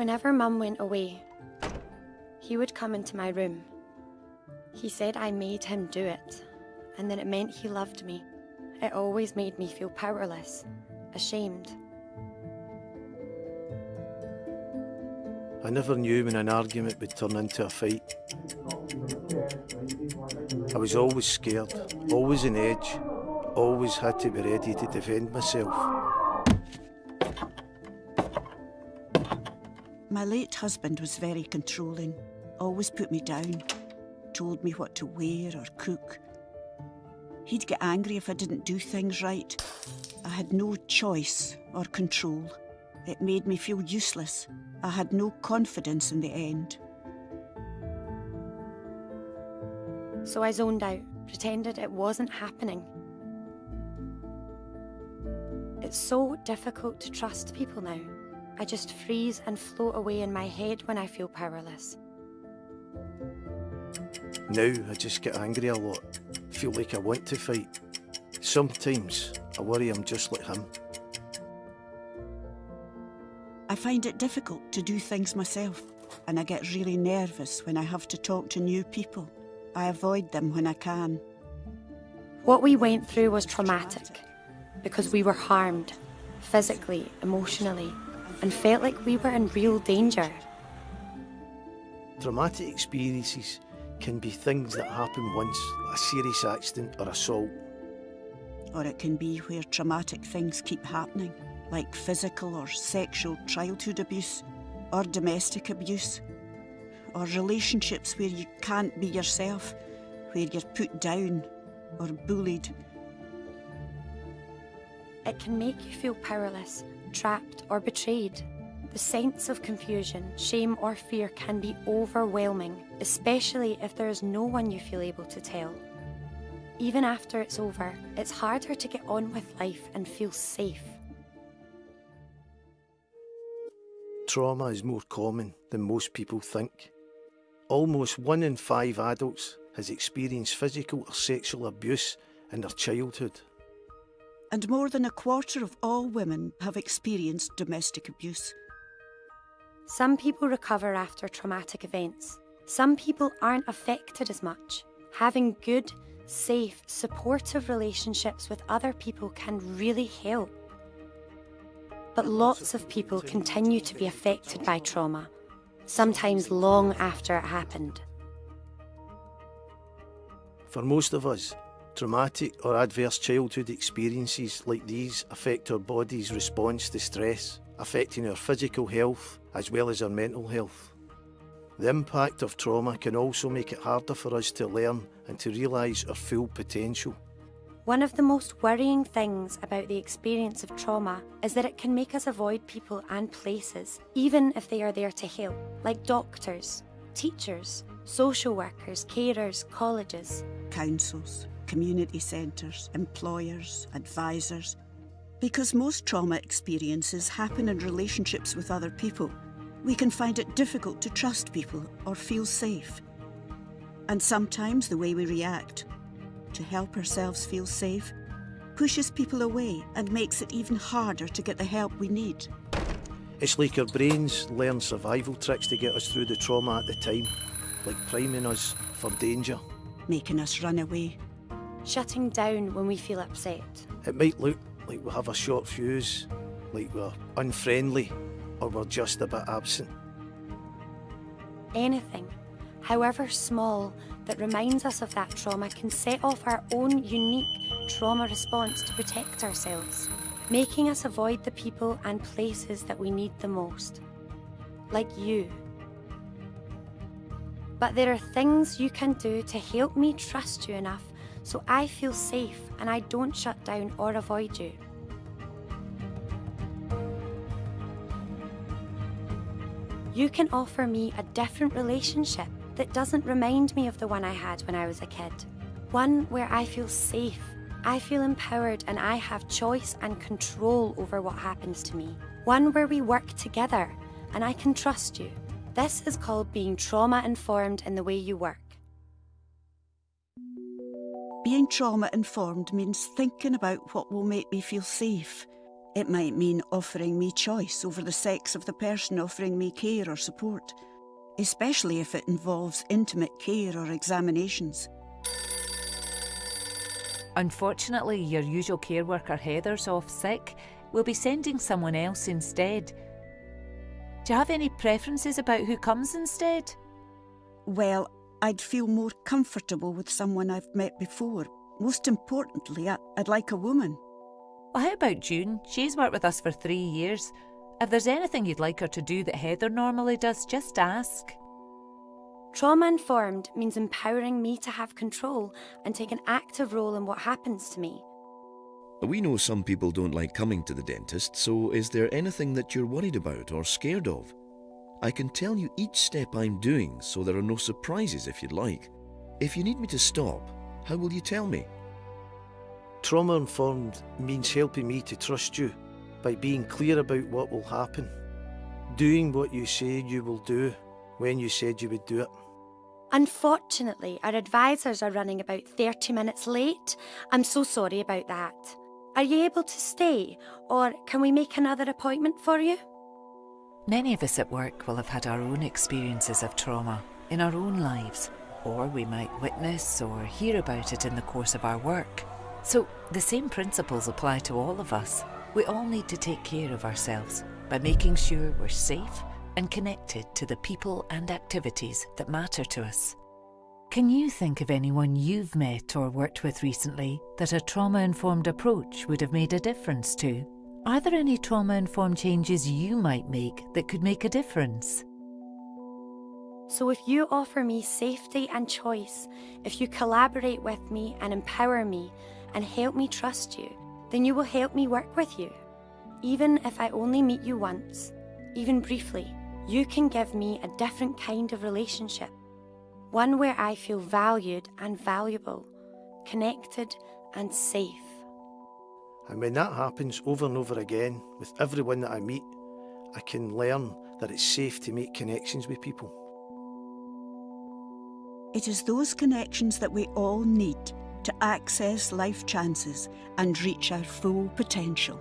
Whenever Mum went away, he would come into my room. He said I made him do it, and that it meant he loved me. It always made me feel powerless, ashamed. I never knew when an argument would turn into a fight. I was always scared, always on edge, always had to be ready to defend myself. My late husband was very controlling, always put me down, told me what to wear or cook. He'd get angry if I didn't do things right. I had no choice or control. It made me feel useless. I had no confidence in the end. So I zoned out, pretended it wasn't happening. It's so difficult to trust people now. I just freeze and float away in my head when I feel powerless. Now I just get angry a lot, feel like I want to fight. Sometimes I worry I'm just like him. I find it difficult to do things myself, and I get really nervous when I have to talk to new people. I avoid them when I can. What we went through was traumatic because we were harmed physically, emotionally, and felt like we were in real danger. Traumatic experiences can be things that happen once, a serious accident or assault. Or it can be where traumatic things keep happening, like physical or sexual childhood abuse, or domestic abuse, or relationships where you can't be yourself, where you're put down or bullied. It can make you feel powerless, trapped, or betrayed. The sense of confusion, shame, or fear can be overwhelming, especially if there is no one you feel able to tell. Even after it's over, it's harder to get on with life and feel safe. Trauma is more common than most people think. Almost one in five adults has experienced physical or sexual abuse in their childhood. And more than a quarter of all women have experienced domestic abuse. Some people recover after traumatic events. Some people aren't affected as much. Having good, safe, supportive relationships with other people can really help. But lots of people continue to be affected by trauma, sometimes long after it happened. For most of us, traumatic or adverse childhood experiences like these affect our body's response to stress, affecting our physical health as well as our mental health. The impact of trauma can also make it harder for us to learn and to realise our full potential. One of the most worrying things about the experience of trauma is that it can make us avoid people and places, even if they are there to help, like doctors, teachers, social workers, carers, colleges. Councils, community centres, employers, advisors. Because most trauma experiences happen in relationships with other people, we can find it difficult to trust people or feel safe. And sometimes the way we react to help ourselves feel safe pushes people away and makes it even harder to get the help we need. It's like our brains learn survival tricks to get us through the trauma at the time, like priming us for danger. Making us run away. Shutting down when we feel upset. It might look like we have a short fuse, like we're unfriendly, or we're just a bit absent. Anything, however small, that reminds us of that trauma can set off our own unique trauma response to protect ourselves, making us avoid the people and places that we need the most. Like you. But there are things you can do to help me trust you enough so I feel safe and I don't shut down or avoid you. You can offer me a different relationship that doesn't remind me of the one I had when I was a kid. One where I feel safe, I feel empowered, and I have choice and control over what happens to me. One where we work together and I can trust you. This is called being trauma informed in the way you work. Being trauma informed means thinking about what will make me feel safe. It might mean offering me choice over the sex of the person offering me care or support, especially if it involves intimate care or examinations. Unfortunately, your usual care worker Heather's off sick. We'll be sending someone else instead. Do you have any preferences about who comes instead? Well, I'd feel more comfortable with someone I've met before. Most importantly, I'd like a woman. Well, how about June? She's worked with us for three years. If there's anything you'd like her to do that Heather normally does, just ask. Trauma informed means empowering me to have control and take an active role in what happens to me. We know some people don't like coming to the dentist, so is there anything that you're worried about or scared of? I can tell you each step I'm doing so there are no surprises if you'd like. If you need me to stop, how will you tell me? Trauma informed means helping me to trust you by being clear about what will happen, doing what you say you will do when you said you would do it. Unfortunately, our advisors are running about 30 minutes late. I'm so sorry about that. Are you able to stay, or can we make another appointment for you? Many of us at work will have had our own experiences of trauma in our own lives, or we might witness or hear about it in the course of our work. So the same principles apply to all of us. We all need to take care of ourselves by making sure we're safe and connected to the people and activities that matter to us. Can you think of anyone you've met or worked with recently that a trauma informed approach would have made a difference to? Are there any trauma informed changes you might make that could make a difference? So, if you offer me safety and choice, if you collaborate with me and empower me and help me trust you, then you will help me work with you. Even if I only meet you once, even briefly, you can give me a different kind of relationship. One where I feel valued and valuable, connected and safe. And when that happens over and over again with everyone that I meet, I can learn that it's safe to make connections with people. It is those connections that we all need to access life chances and reach our full potential.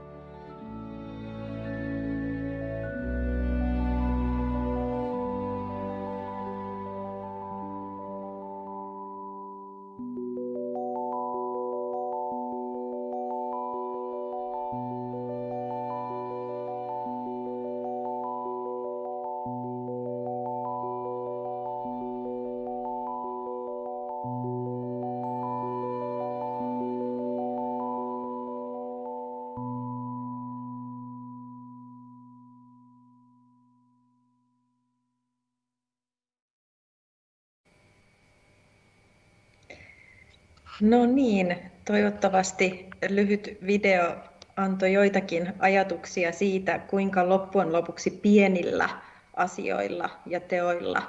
No niin, toivottavasti lyhyt video antoi joitakin ajatuksia siitä, kuinka loppujen lopuksi pienillä asioilla ja teoilla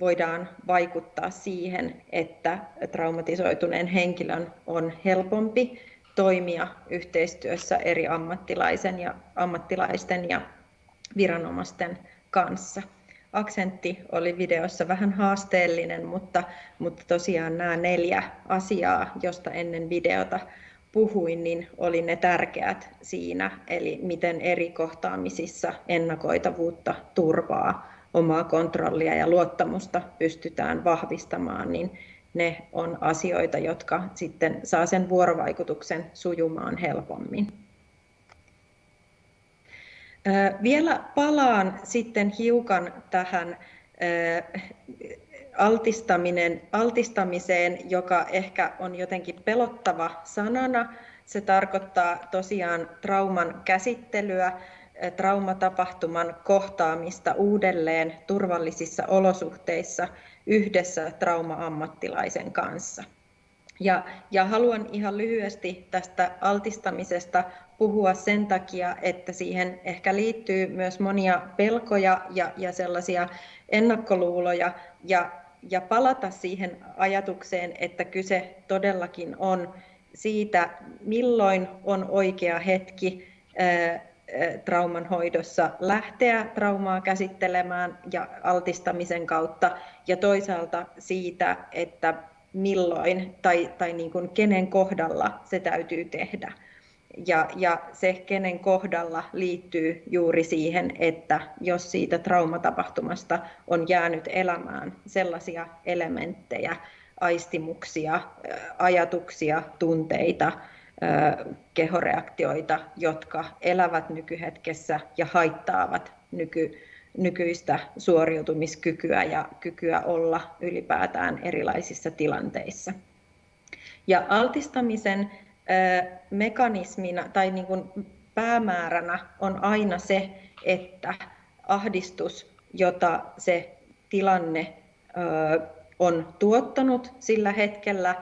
voidaan vaikuttaa siihen, että traumatisoituneen henkilön on helpompi toimia yhteistyössä eri ammattilaisen ja, ammattilaisten ja viranomaisten kanssa aksentti oli videossa vähän haasteellinen, mutta, mutta tosiaan nämä neljä asiaa, josta ennen videota puhuin, niin oli ne tärkeät siinä, eli miten eri kohtaamisissa ennakoitavuutta, turvaa, omaa kontrollia ja luottamusta pystytään vahvistamaan, niin ne on asioita, jotka sitten saa sen vuorovaikutuksen sujumaan helpommin. Vielä palaan sitten hiukan tähän altistaminen, altistamiseen, joka ehkä on jotenkin pelottava sanana. Se tarkoittaa tosiaan trauman käsittelyä, traumatapahtuman kohtaamista uudelleen turvallisissa olosuhteissa yhdessä trauma-ammattilaisen kanssa. Ja, ja haluan ihan lyhyesti tästä altistamisesta puhua sen takia, että siihen ehkä liittyy myös monia pelkoja ja, ja sellaisia ennakkoluuloja. Ja, ja palata siihen ajatukseen, että kyse todellakin on siitä, milloin on oikea hetki trauman hoidossa lähteä traumaa käsittelemään ja altistamisen kautta. Ja toisaalta siitä, että milloin tai, tai niin kuin kenen kohdalla se täytyy tehdä. Ja, ja se, kenen kohdalla liittyy juuri siihen, että jos siitä traumatapahtumasta on jäänyt elämään sellaisia elementtejä, aistimuksia, ajatuksia, tunteita, kehoreaktioita, jotka elävät nykyhetkessä ja haittaavat nyky, nykyistä suoriutumiskykyä ja kykyä olla ylipäätään erilaisissa tilanteissa. Ja altistamisen mekanismina tai niin kuin päämääränä on aina se, että ahdistus, jota se tilanne on tuottanut sillä hetkellä,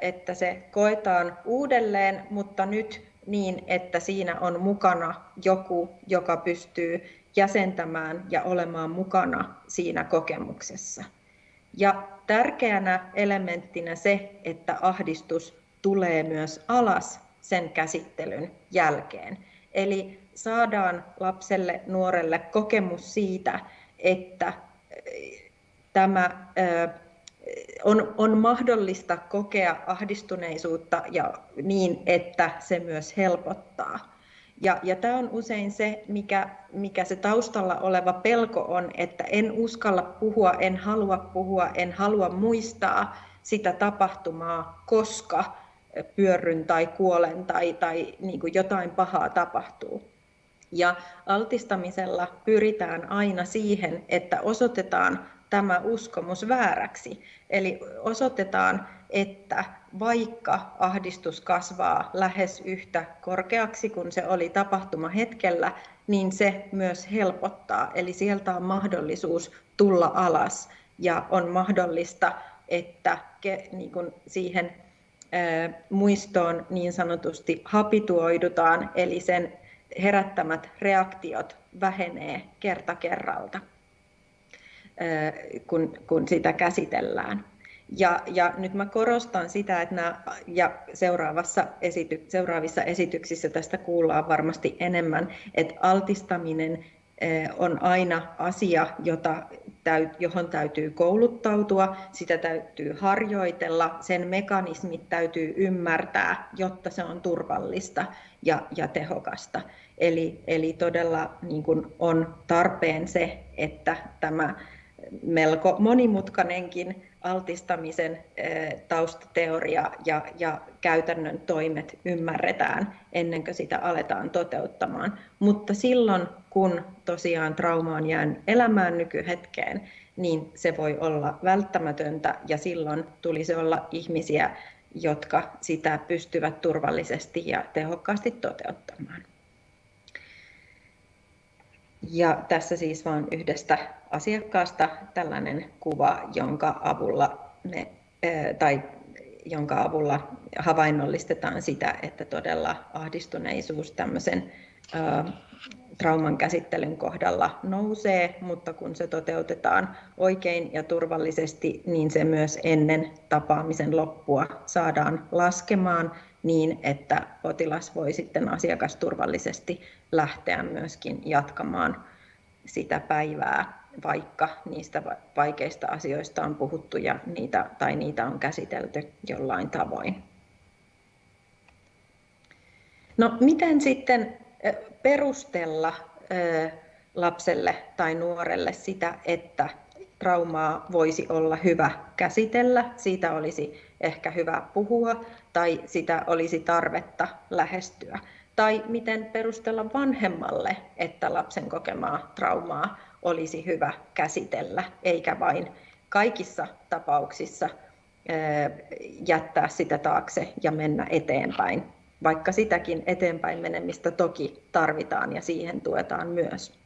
että se koetaan uudelleen, mutta nyt niin, että siinä on mukana joku, joka pystyy jäsentämään ja olemaan mukana siinä kokemuksessa. Ja tärkeänä elementtinä se, että ahdistus tulee myös alas sen käsittelyn jälkeen. Eli saadaan lapselle, nuorelle kokemus siitä, että tämä on, on mahdollista kokea ahdistuneisuutta ja niin, että se myös helpottaa. Ja, ja tämä on usein se, mikä, mikä se taustalla oleva pelko on, että en uskalla puhua, en halua puhua, en halua muistaa sitä tapahtumaa, koska pyörryn tai kuolen tai, tai niin kuin jotain pahaa tapahtuu. Ja altistamisella pyritään aina siihen, että osoitetaan tämä uskomus vääräksi. Eli osoitetaan, että vaikka ahdistus kasvaa lähes yhtä korkeaksi kuin se oli tapahtuma hetkellä, niin se myös helpottaa. Eli sieltä on mahdollisuus tulla alas ja on mahdollista, että niin kuin siihen muistoon niin sanotusti habituoidutaan, eli sen herättämät reaktiot vähenee kerta kerralta, kun sitä käsitellään. Ja, ja nyt mä korostan sitä, että nämä, ja seuraavassa esity, seuraavissa esityksissä tästä kuullaan varmasti enemmän, että altistaminen on aina asia, jota, johon täytyy kouluttautua, sitä täytyy harjoitella, sen mekanismit täytyy ymmärtää, jotta se on turvallista ja, ja tehokasta. Eli, eli todella niin kuin on tarpeen se, että tämä melko monimutkainenkin altistamisen eh, taustateoria ja, ja käytännön toimet ymmärretään ennen kuin sitä aletaan toteuttamaan. Mutta silloin, kun tosiaan trauma on jäänyt elämään nykyhetkeen, niin se voi olla välttämätöntä ja silloin tulisi olla ihmisiä, jotka sitä pystyvät turvallisesti ja tehokkaasti toteuttamaan. Ja tässä siis vain yhdestä asiakkaasta tällainen kuva, jonka avulla me, tai jonka avulla havainnollistetaan sitä, että todella ahdistuneisuus tämmöisen trauman käsittelyn kohdalla nousee, mutta kun se toteutetaan oikein ja turvallisesti, niin se myös ennen tapaamisen loppua saadaan laskemaan niin, että potilas voi sitten asiakasturvallisesti lähteä myöskin jatkamaan sitä päivää, vaikka niistä vaikeista asioista on puhuttu ja niitä, tai niitä on käsitelty jollain tavoin. No miten sitten perustella lapselle tai nuorelle sitä, että traumaa voisi olla hyvä käsitellä, siitä olisi ehkä hyvä puhua tai sitä olisi tarvetta lähestyä. Tai miten perustella vanhemmalle, että lapsen kokemaa traumaa olisi hyvä käsitellä, eikä vain kaikissa tapauksissa jättää sitä taakse ja mennä eteenpäin, vaikka sitäkin eteenpäin menemistä toki tarvitaan ja siihen tuetaan myös.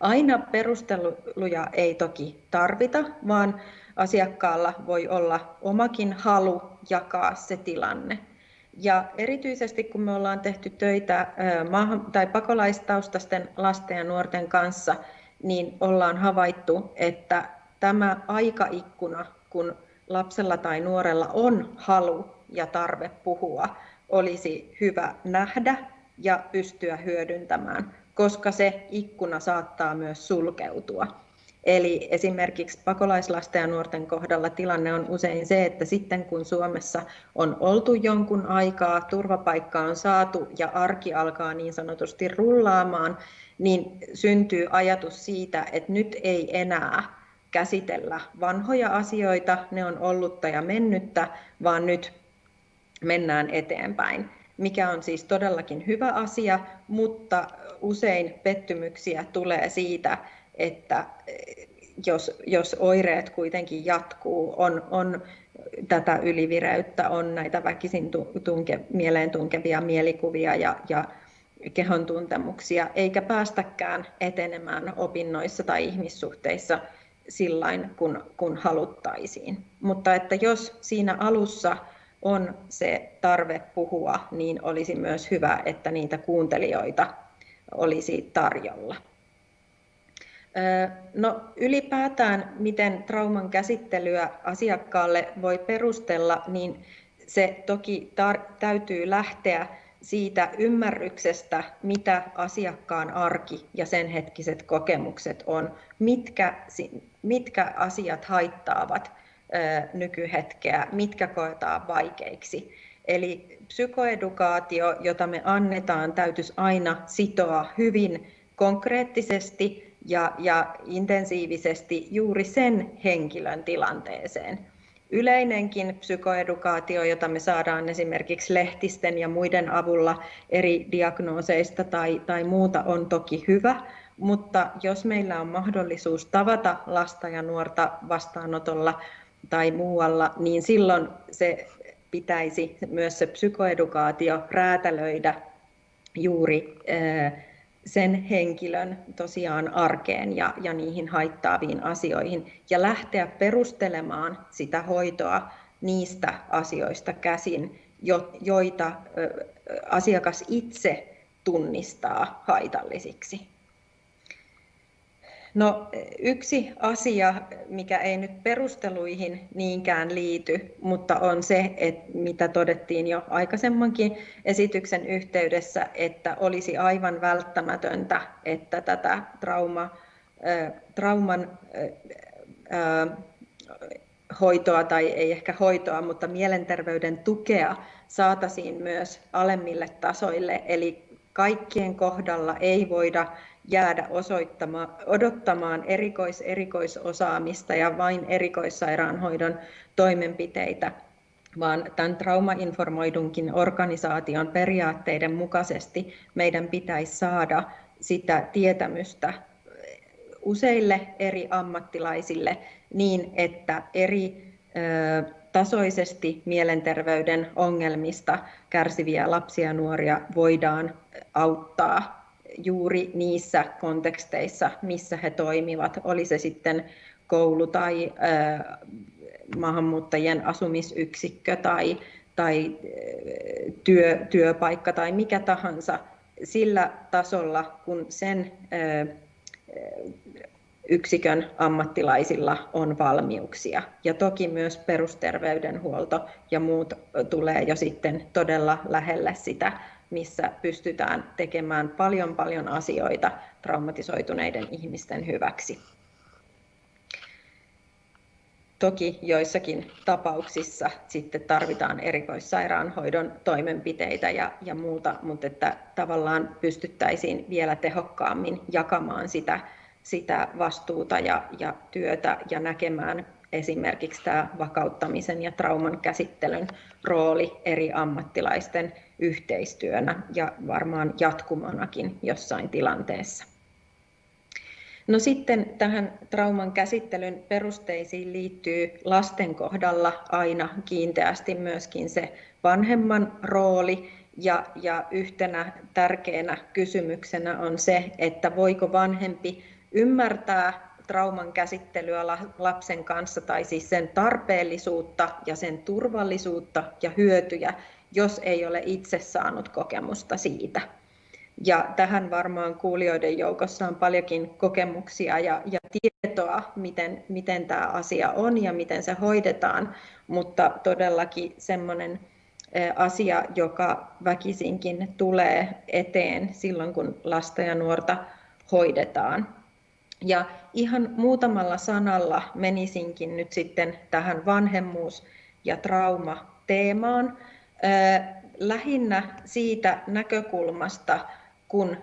Aina perusteluja ei toki tarvita, vaan asiakkaalla voi olla omakin halu jakaa se tilanne. Ja erityisesti kun me ollaan tehty töitä maahan, tai pakolaistaustaisten lasten ja nuorten kanssa, niin ollaan havaittu, että tämä aikaikkuna, kun lapsella tai nuorella on halu ja tarve puhua, olisi hyvä nähdä ja pystyä hyödyntämään, koska se ikkuna saattaa myös sulkeutua. Eli esimerkiksi pakolaislasten ja nuorten kohdalla tilanne on usein se, että sitten kun Suomessa on oltu jonkun aikaa, turvapaikka on saatu ja arki alkaa niin sanotusti rullaamaan, niin syntyy ajatus siitä, että nyt ei enää käsitellä vanhoja asioita, ne on ollutta ja mennyttä, vaan nyt mennään eteenpäin, mikä on siis todellakin hyvä asia, mutta usein pettymyksiä tulee siitä, että jos, jos oireet kuitenkin jatkuu, on, on tätä ylivireyttä, on näitä väkisin tunke, mieleen tunkevia mielikuvia ja, ja kehon tuntemuksia, eikä päästäkään etenemään opinnoissa tai ihmissuhteissa sillain kun, kun haluttaisiin. Mutta että jos siinä alussa on se tarve puhua, niin olisi myös hyvä, että niitä kuuntelijoita olisi tarjolla. No ylipäätään, miten trauman käsittelyä asiakkaalle voi perustella, niin se toki täytyy lähteä siitä ymmärryksestä, mitä asiakkaan arki ja sen hetkiset kokemukset on, mitkä, mitkä asiat haittaavat nykyhetkeä, mitkä koetaan vaikeiksi. Eli psykoedukaatio, jota me annetaan, täytyisi aina sitoa hyvin konkreettisesti ja, ja intensiivisesti juuri sen henkilön tilanteeseen. Yleinenkin psykoedukaatio, jota me saadaan esimerkiksi lehtisten ja muiden avulla eri diagnooseista tai, tai muuta, on toki hyvä, mutta jos meillä on mahdollisuus tavata lasta ja nuorta vastaanotolla tai muualla, niin silloin se pitäisi myös se psykoedukaatio räätälöidä juuri sen henkilön tosiaan arkeen ja, ja niihin haittaaviin asioihin ja lähteä perustelemaan sitä hoitoa niistä asioista käsin, joita asiakas itse tunnistaa haitallisiksi. No, yksi asia, mikä ei nyt perusteluihin niinkään liity, mutta on se, että mitä todettiin jo aikaisemmankin esityksen yhteydessä, että olisi aivan välttämätöntä, että tätä trauma, trauman hoitoa tai ei ehkä hoitoa, mutta mielenterveyden tukea saataisiin myös alemmille tasoille. Eli kaikkien kohdalla ei voida jäädä odottamaan erikois-erikoisosaamista ja vain erikoissairaanhoidon toimenpiteitä, vaan tämän traumainformoidunkin organisaation periaatteiden mukaisesti meidän pitäisi saada sitä tietämystä useille eri ammattilaisille niin, että eri tasoisesti mielenterveyden ongelmista kärsiviä lapsia ja nuoria voidaan auttaa juuri niissä konteksteissa, missä he toimivat, oli se sitten koulu tai maahanmuuttajien asumisyksikkö tai, tai työ, työpaikka tai mikä tahansa sillä tasolla, kun sen yksikön ammattilaisilla on valmiuksia. Ja toki myös perusterveydenhuolto ja muut tulee jo sitten todella lähelle sitä missä pystytään tekemään paljon paljon asioita traumatisoituneiden ihmisten hyväksi. Toki joissakin tapauksissa sitten tarvitaan erikoissairaanhoidon toimenpiteitä ja, ja muuta, mutta että tavallaan pystyttäisiin vielä tehokkaammin jakamaan sitä, sitä vastuuta ja, ja työtä ja näkemään esimerkiksi tämä vakauttamisen ja trauman käsittelyn rooli eri ammattilaisten yhteistyönä ja varmaan jatkumonakin jossain tilanteessa. No sitten tähän trauman käsittelyn perusteisiin liittyy lasten kohdalla aina kiinteästi myöskin se vanhemman rooli ja, ja yhtenä tärkeänä kysymyksenä on se, että voiko vanhempi ymmärtää trauman käsittelyä lapsen kanssa tai siis sen tarpeellisuutta ja sen turvallisuutta ja hyötyjä, jos ei ole itse saanut kokemusta siitä. Ja tähän varmaan kuulijoiden joukossa on paljonkin kokemuksia ja, ja tietoa, miten, miten tämä asia on ja miten se hoidetaan, mutta todellakin semmoinen asia, joka väkisinkin tulee eteen silloin, kun lasta ja nuorta hoidetaan. Ja ihan muutamalla sanalla menisinkin nyt sitten tähän vanhemmuus- ja trauma-teemaan. Lähinnä siitä näkökulmasta, kun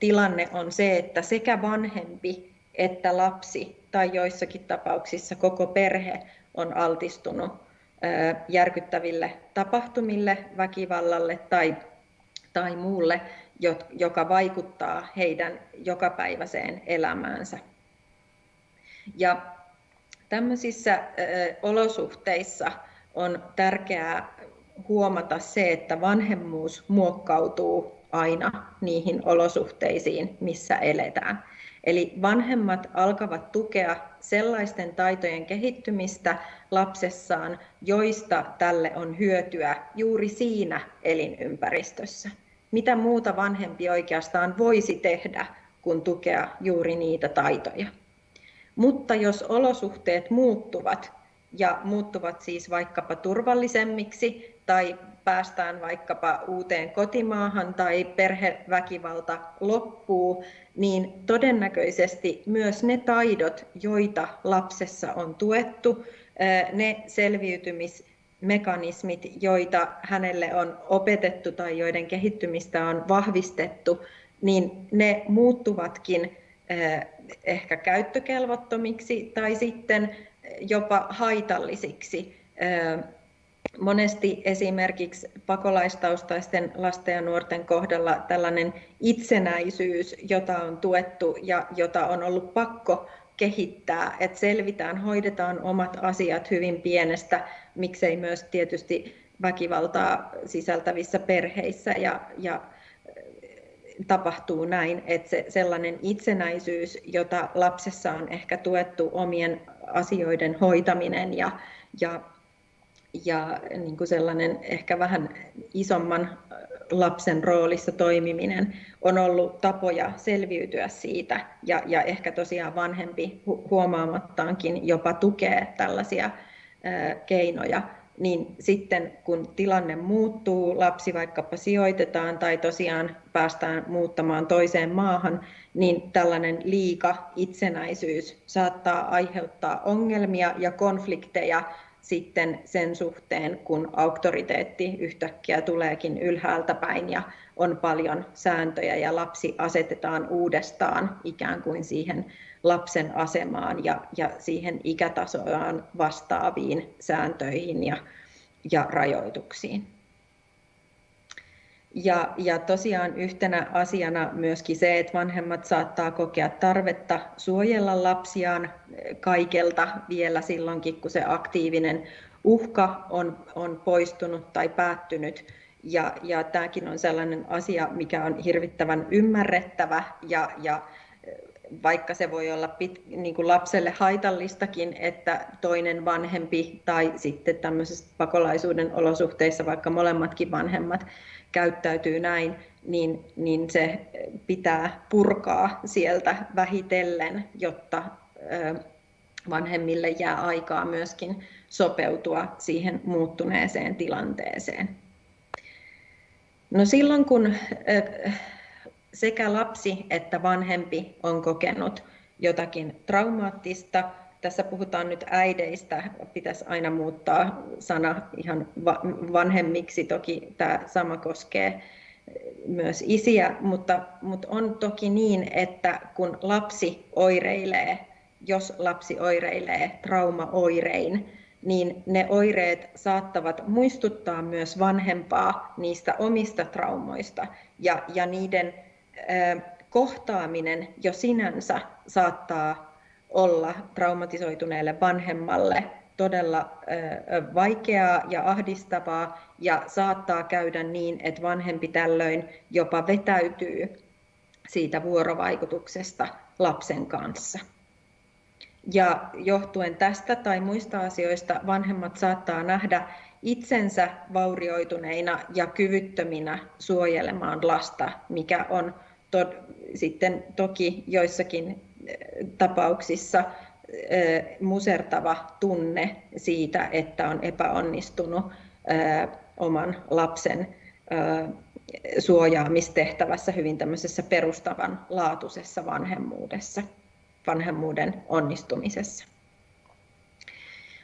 tilanne on se, että sekä vanhempi että lapsi tai joissakin tapauksissa koko perhe on altistunut järkyttäville tapahtumille, väkivallalle tai, tai muulle joka vaikuttaa heidän jokapäiväiseen elämäänsä. Ja tämmöisissä olosuhteissa on tärkeää huomata se, että vanhemmuus muokkautuu aina niihin olosuhteisiin, missä eletään. Eli vanhemmat alkavat tukea sellaisten taitojen kehittymistä lapsessaan, joista tälle on hyötyä juuri siinä elinympäristössä. Mitä muuta vanhempi oikeastaan voisi tehdä, kun tukea juuri niitä taitoja. Mutta jos olosuhteet muuttuvat, ja muuttuvat siis vaikkapa turvallisemmiksi tai päästään vaikkapa uuteen kotimaahan tai perheväkivalta loppuu, niin todennäköisesti myös ne taidot, joita lapsessa on tuettu, ne selviytymismekanismit, joita hänelle on opetettu tai joiden kehittymistä on vahvistettu, niin ne muuttuvatkin ehkä käyttökelvottomiksi tai sitten jopa haitallisiksi monesti esimerkiksi pakolaistaustaisten lasten ja nuorten kohdalla tällainen itsenäisyys, jota on tuettu ja jota on ollut pakko kehittää, että selvitään, hoidetaan omat asiat hyvin pienestä, miksei myös tietysti väkivaltaa sisältävissä perheissä ja, ja tapahtuu näin, että se sellainen itsenäisyys, jota lapsessa on ehkä tuettu omien asioiden hoitaminen ja, ja ja niin kuin sellainen ehkä vähän isomman lapsen roolissa toimiminen on ollut tapoja selviytyä siitä ja, ja ehkä tosiaan vanhempi huomaamattaankin jopa tukee tällaisia ää, keinoja, niin sitten kun tilanne muuttuu, lapsi vaikkapa sijoitetaan tai tosiaan päästään muuttamaan toiseen maahan, niin tällainen liika itsenäisyys saattaa aiheuttaa ongelmia ja konflikteja sitten sen suhteen, kun auktoriteetti yhtäkkiä tuleekin ylhäältä päin ja on paljon sääntöjä ja lapsi asetetaan uudestaan ikään kuin siihen lapsen asemaan ja, ja siihen ikätasoaan vastaaviin sääntöihin ja, ja rajoituksiin. Ja, ja tosiaan yhtenä asiana myöskin se, että vanhemmat saattaa kokea tarvetta suojella lapsiaan kaikelta vielä silloinkin, kun se aktiivinen uhka on, on poistunut tai päättynyt. Ja, ja tämäkin on sellainen asia, mikä on hirvittävän ymmärrettävä ja, ja vaikka se voi olla pit, niin kuin lapselle haitallistakin, että toinen vanhempi tai sitten tämmöisessä pakolaisuuden olosuhteissa vaikka molemmatkin vanhemmat käyttäytyy näin, niin, niin se pitää purkaa sieltä vähitellen, jotta vanhemmille jää aikaa myöskin sopeutua siihen muuttuneeseen tilanteeseen. No silloin kun sekä lapsi että vanhempi on kokenut jotakin traumaattista, tässä puhutaan nyt äideistä, pitäisi aina muuttaa sana ihan vanhemmiksi, toki tämä sama koskee myös isiä, mutta, mutta on toki niin, että kun lapsi oireilee, jos lapsi oireilee traumaoirein, niin ne oireet saattavat muistuttaa myös vanhempaa niistä omista traumoista. Ja, ja niiden äh, kohtaaminen jo sinänsä saattaa olla traumatisoituneelle vanhemmalle todella vaikeaa ja ahdistavaa ja saattaa käydä niin, että vanhempi tällöin jopa vetäytyy siitä vuorovaikutuksesta lapsen kanssa. Ja johtuen tästä tai muista asioista vanhemmat saattaa nähdä itsensä vaurioituneina ja kyvyttöminä suojelemaan lasta, mikä on to- sitten toki joissakin tapauksissa musertava tunne siitä, että on epäonnistunut oman lapsen suojaamistehtävässä hyvin tämmöisessä vanhemmuudessa, vanhemmuuden onnistumisessa.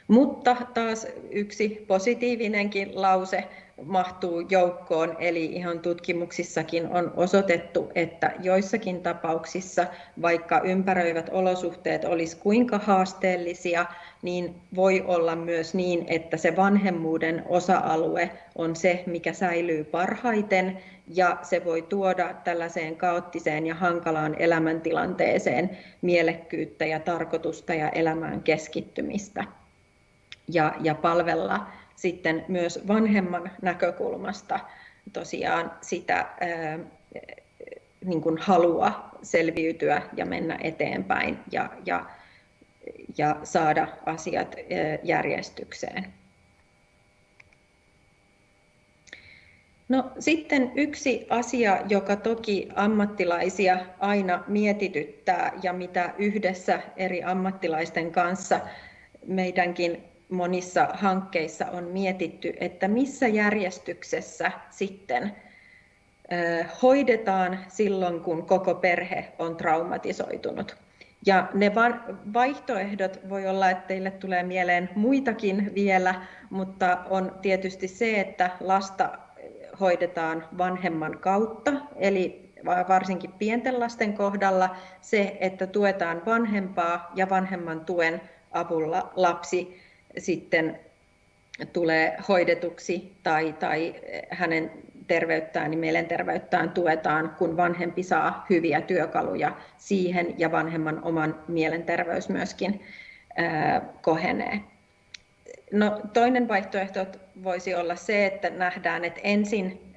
Mutta taas yksi positiivinenkin lause mahtuu joukkoon, eli ihan tutkimuksissakin on osoitettu, että joissakin tapauksissa, vaikka ympäröivät olosuhteet olisi kuinka haasteellisia, niin voi olla myös niin, että se vanhemmuuden osa-alue on se, mikä säilyy parhaiten, ja se voi tuoda tällaiseen kaoottiseen ja hankalaan elämäntilanteeseen mielekkyyttä ja tarkoitusta ja elämään keskittymistä. Ja, ja palvella sitten myös vanhemman näkökulmasta tosiaan sitä niin kuin halua selviytyä ja mennä eteenpäin ja, ja, ja saada asiat järjestykseen. No, sitten yksi asia, joka toki ammattilaisia aina mietityttää ja mitä yhdessä eri ammattilaisten kanssa meidänkin monissa hankkeissa on mietitty, että missä järjestyksessä sitten hoidetaan silloin, kun koko perhe on traumatisoitunut. Ja ne vaihtoehdot voi olla, että teille tulee mieleen muitakin vielä, mutta on tietysti se, että lasta hoidetaan vanhemman kautta, eli varsinkin pienten lasten kohdalla se, että tuetaan vanhempaa ja vanhemman tuen avulla lapsi sitten tulee hoidetuksi tai, tai hänen terveyttään, niin mielenterveyttään tuetaan, kun vanhempi saa hyviä työkaluja siihen ja vanhemman oman mielenterveys myöskin ää, kohenee. No, toinen vaihtoehto voisi olla se, että nähdään, että ensin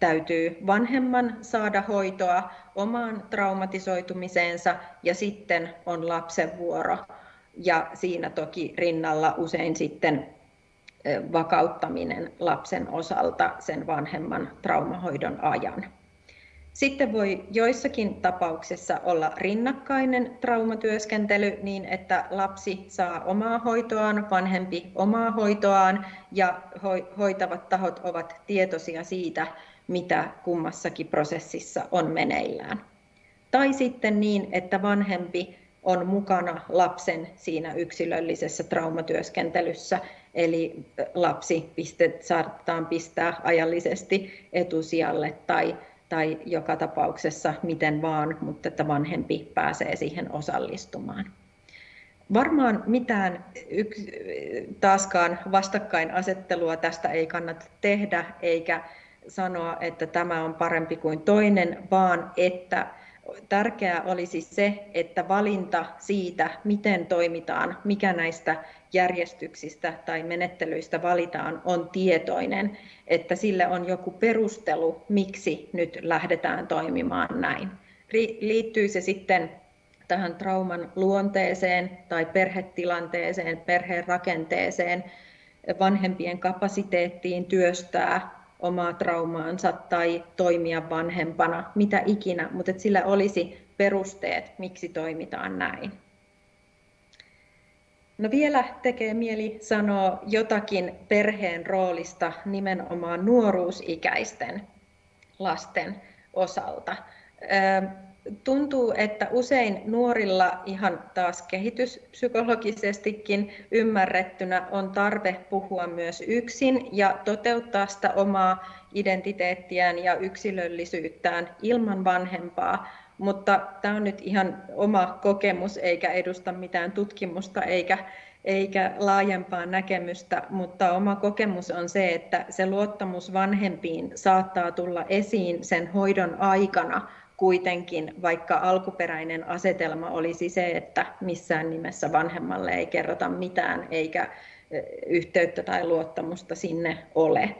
täytyy vanhemman saada hoitoa omaan traumatisoitumiseensa ja sitten on lapsen vuoro ja siinä toki rinnalla usein sitten vakauttaminen lapsen osalta sen vanhemman traumahoidon ajan. Sitten voi joissakin tapauksissa olla rinnakkainen traumatyöskentely niin, että lapsi saa omaa hoitoaan, vanhempi omaa hoitoaan ja hoitavat tahot ovat tietoisia siitä, mitä kummassakin prosessissa on meneillään. Tai sitten niin, että vanhempi on mukana lapsen siinä yksilöllisessä traumatyöskentelyssä, eli lapsi pistet, saatetaan pistää ajallisesti etusijalle tai, tai joka tapauksessa miten vaan, mutta että vanhempi pääsee siihen osallistumaan. Varmaan mitään yks, taaskaan vastakkainasettelua tästä ei kannata tehdä, eikä sanoa, että tämä on parempi kuin toinen, vaan että tärkeää olisi se, että valinta siitä, miten toimitaan, mikä näistä järjestyksistä tai menettelyistä valitaan, on tietoinen, että sille on joku perustelu, miksi nyt lähdetään toimimaan näin. Liittyy se sitten tähän trauman luonteeseen tai perhetilanteeseen, perheen rakenteeseen, vanhempien kapasiteettiin työstää omaa traumaansa tai toimia vanhempana, mitä ikinä, mutta sillä olisi perusteet, miksi toimitaan näin. No vielä tekee mieli sanoa jotakin perheen roolista nimenomaan nuoruusikäisten lasten osalta tuntuu, että usein nuorilla ihan taas kehityspsykologisestikin ymmärrettynä on tarve puhua myös yksin ja toteuttaa sitä omaa identiteettiään ja yksilöllisyyttään ilman vanhempaa. Mutta tämä on nyt ihan oma kokemus eikä edusta mitään tutkimusta eikä, eikä laajempaa näkemystä, mutta oma kokemus on se, että se luottamus vanhempiin saattaa tulla esiin sen hoidon aikana kuitenkin, vaikka alkuperäinen asetelma olisi se, että missään nimessä vanhemmalle ei kerrota mitään eikä yhteyttä tai luottamusta sinne ole.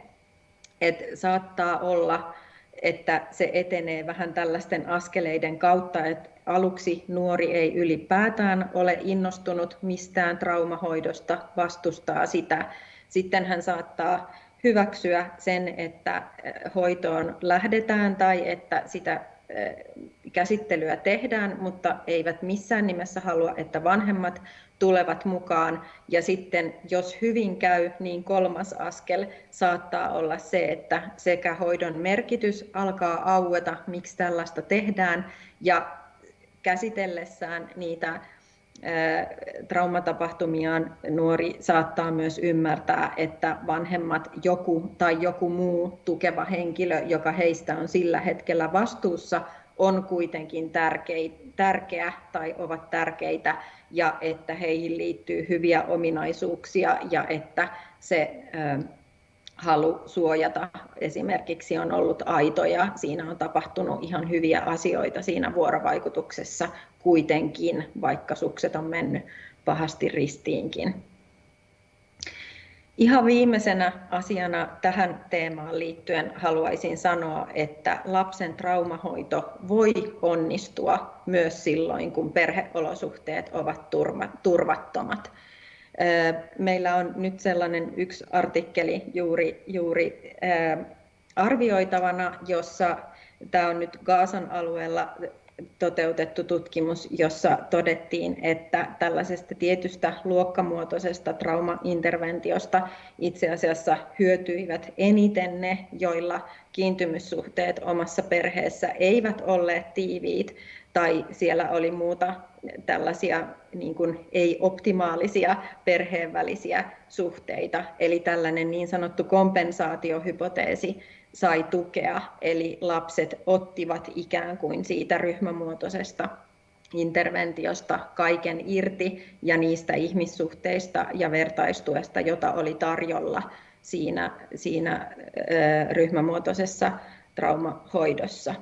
Et saattaa olla, että se etenee vähän tällaisten askeleiden kautta, että aluksi nuori ei ylipäätään ole innostunut mistään traumahoidosta, vastustaa sitä. Sitten hän saattaa hyväksyä sen, että hoitoon lähdetään tai että sitä käsittelyä tehdään, mutta eivät missään nimessä halua, että vanhemmat tulevat mukaan. Ja sitten jos hyvin käy, niin kolmas askel saattaa olla se, että sekä hoidon merkitys alkaa aueta, miksi tällaista tehdään, ja käsitellessään niitä traumatapahtumiaan nuori saattaa myös ymmärtää, että vanhemmat joku tai joku muu tukeva henkilö, joka heistä on sillä hetkellä vastuussa, on kuitenkin tärkeä tai ovat tärkeitä ja että heihin liittyy hyviä ominaisuuksia ja että se halu suojata esimerkiksi on ollut aito ja siinä on tapahtunut ihan hyviä asioita siinä vuorovaikutuksessa kuitenkin, vaikka sukset on mennyt pahasti ristiinkin. Ihan viimeisenä asiana tähän teemaan liittyen haluaisin sanoa, että lapsen traumahoito voi onnistua myös silloin, kun perheolosuhteet ovat turvattomat. Meillä on nyt sellainen yksi artikkeli juuri, juuri arvioitavana, jossa tämä on nyt Gaasan alueella toteutettu tutkimus, jossa todettiin, että tällaisesta tietystä luokkamuotoisesta traumainterventiosta itse asiassa hyötyivät eniten ne, joilla kiintymyssuhteet omassa perheessä eivät olleet tiiviit tai siellä oli muuta tällaisia niin kuin ei-optimaalisia perheen välisiä suhteita. Eli tällainen niin sanottu kompensaatiohypoteesi sai tukea, eli lapset ottivat ikään kuin siitä ryhmämuotoisesta interventiosta kaiken irti ja niistä ihmissuhteista ja vertaistuesta, jota oli tarjolla siinä, siinä ryhmämuotoisessa traumahoidossa.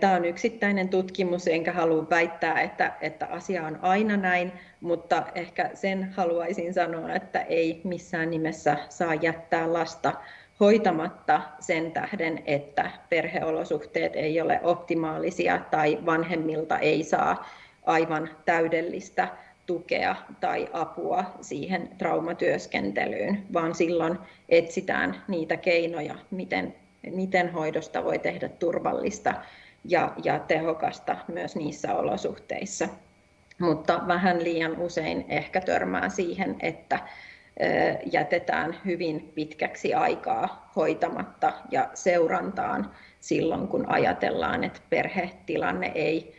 Tämä on yksittäinen tutkimus, enkä halua väittää, että, että asia on aina näin, mutta ehkä sen haluaisin sanoa, että ei missään nimessä saa jättää lasta hoitamatta sen tähden, että perheolosuhteet ei ole optimaalisia tai vanhemmilta ei saa aivan täydellistä tukea tai apua siihen traumatyöskentelyyn, vaan silloin etsitään niitä keinoja, miten, miten hoidosta voi tehdä turvallista ja, ja tehokasta myös niissä olosuhteissa. Mutta vähän liian usein ehkä törmää siihen, että jätetään hyvin pitkäksi aikaa hoitamatta ja seurantaan silloin, kun ajatellaan, että perhetilanne ei,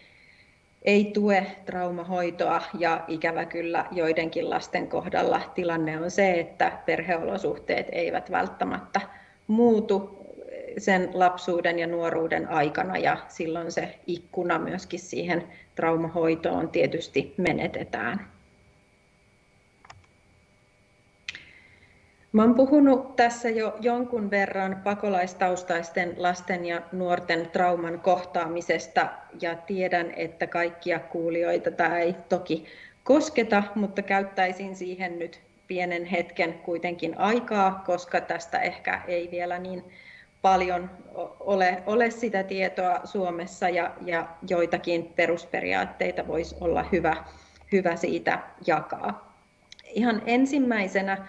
ei tue traumahoitoa ja ikävä kyllä joidenkin lasten kohdalla tilanne on se, että perheolosuhteet eivät välttämättä muutu sen lapsuuden ja nuoruuden aikana ja silloin se ikkuna myöskin siihen traumahoitoon tietysti menetetään. Mä olen puhunut tässä jo jonkun verran pakolaistaustaisten lasten ja nuorten trauman kohtaamisesta ja tiedän, että kaikkia kuulijoita tämä ei toki kosketa, mutta käyttäisin siihen nyt pienen hetken kuitenkin aikaa, koska tästä ehkä ei vielä niin paljon ole, ole sitä tietoa Suomessa ja, ja joitakin perusperiaatteita voisi olla hyvä, hyvä siitä jakaa. Ihan ensimmäisenä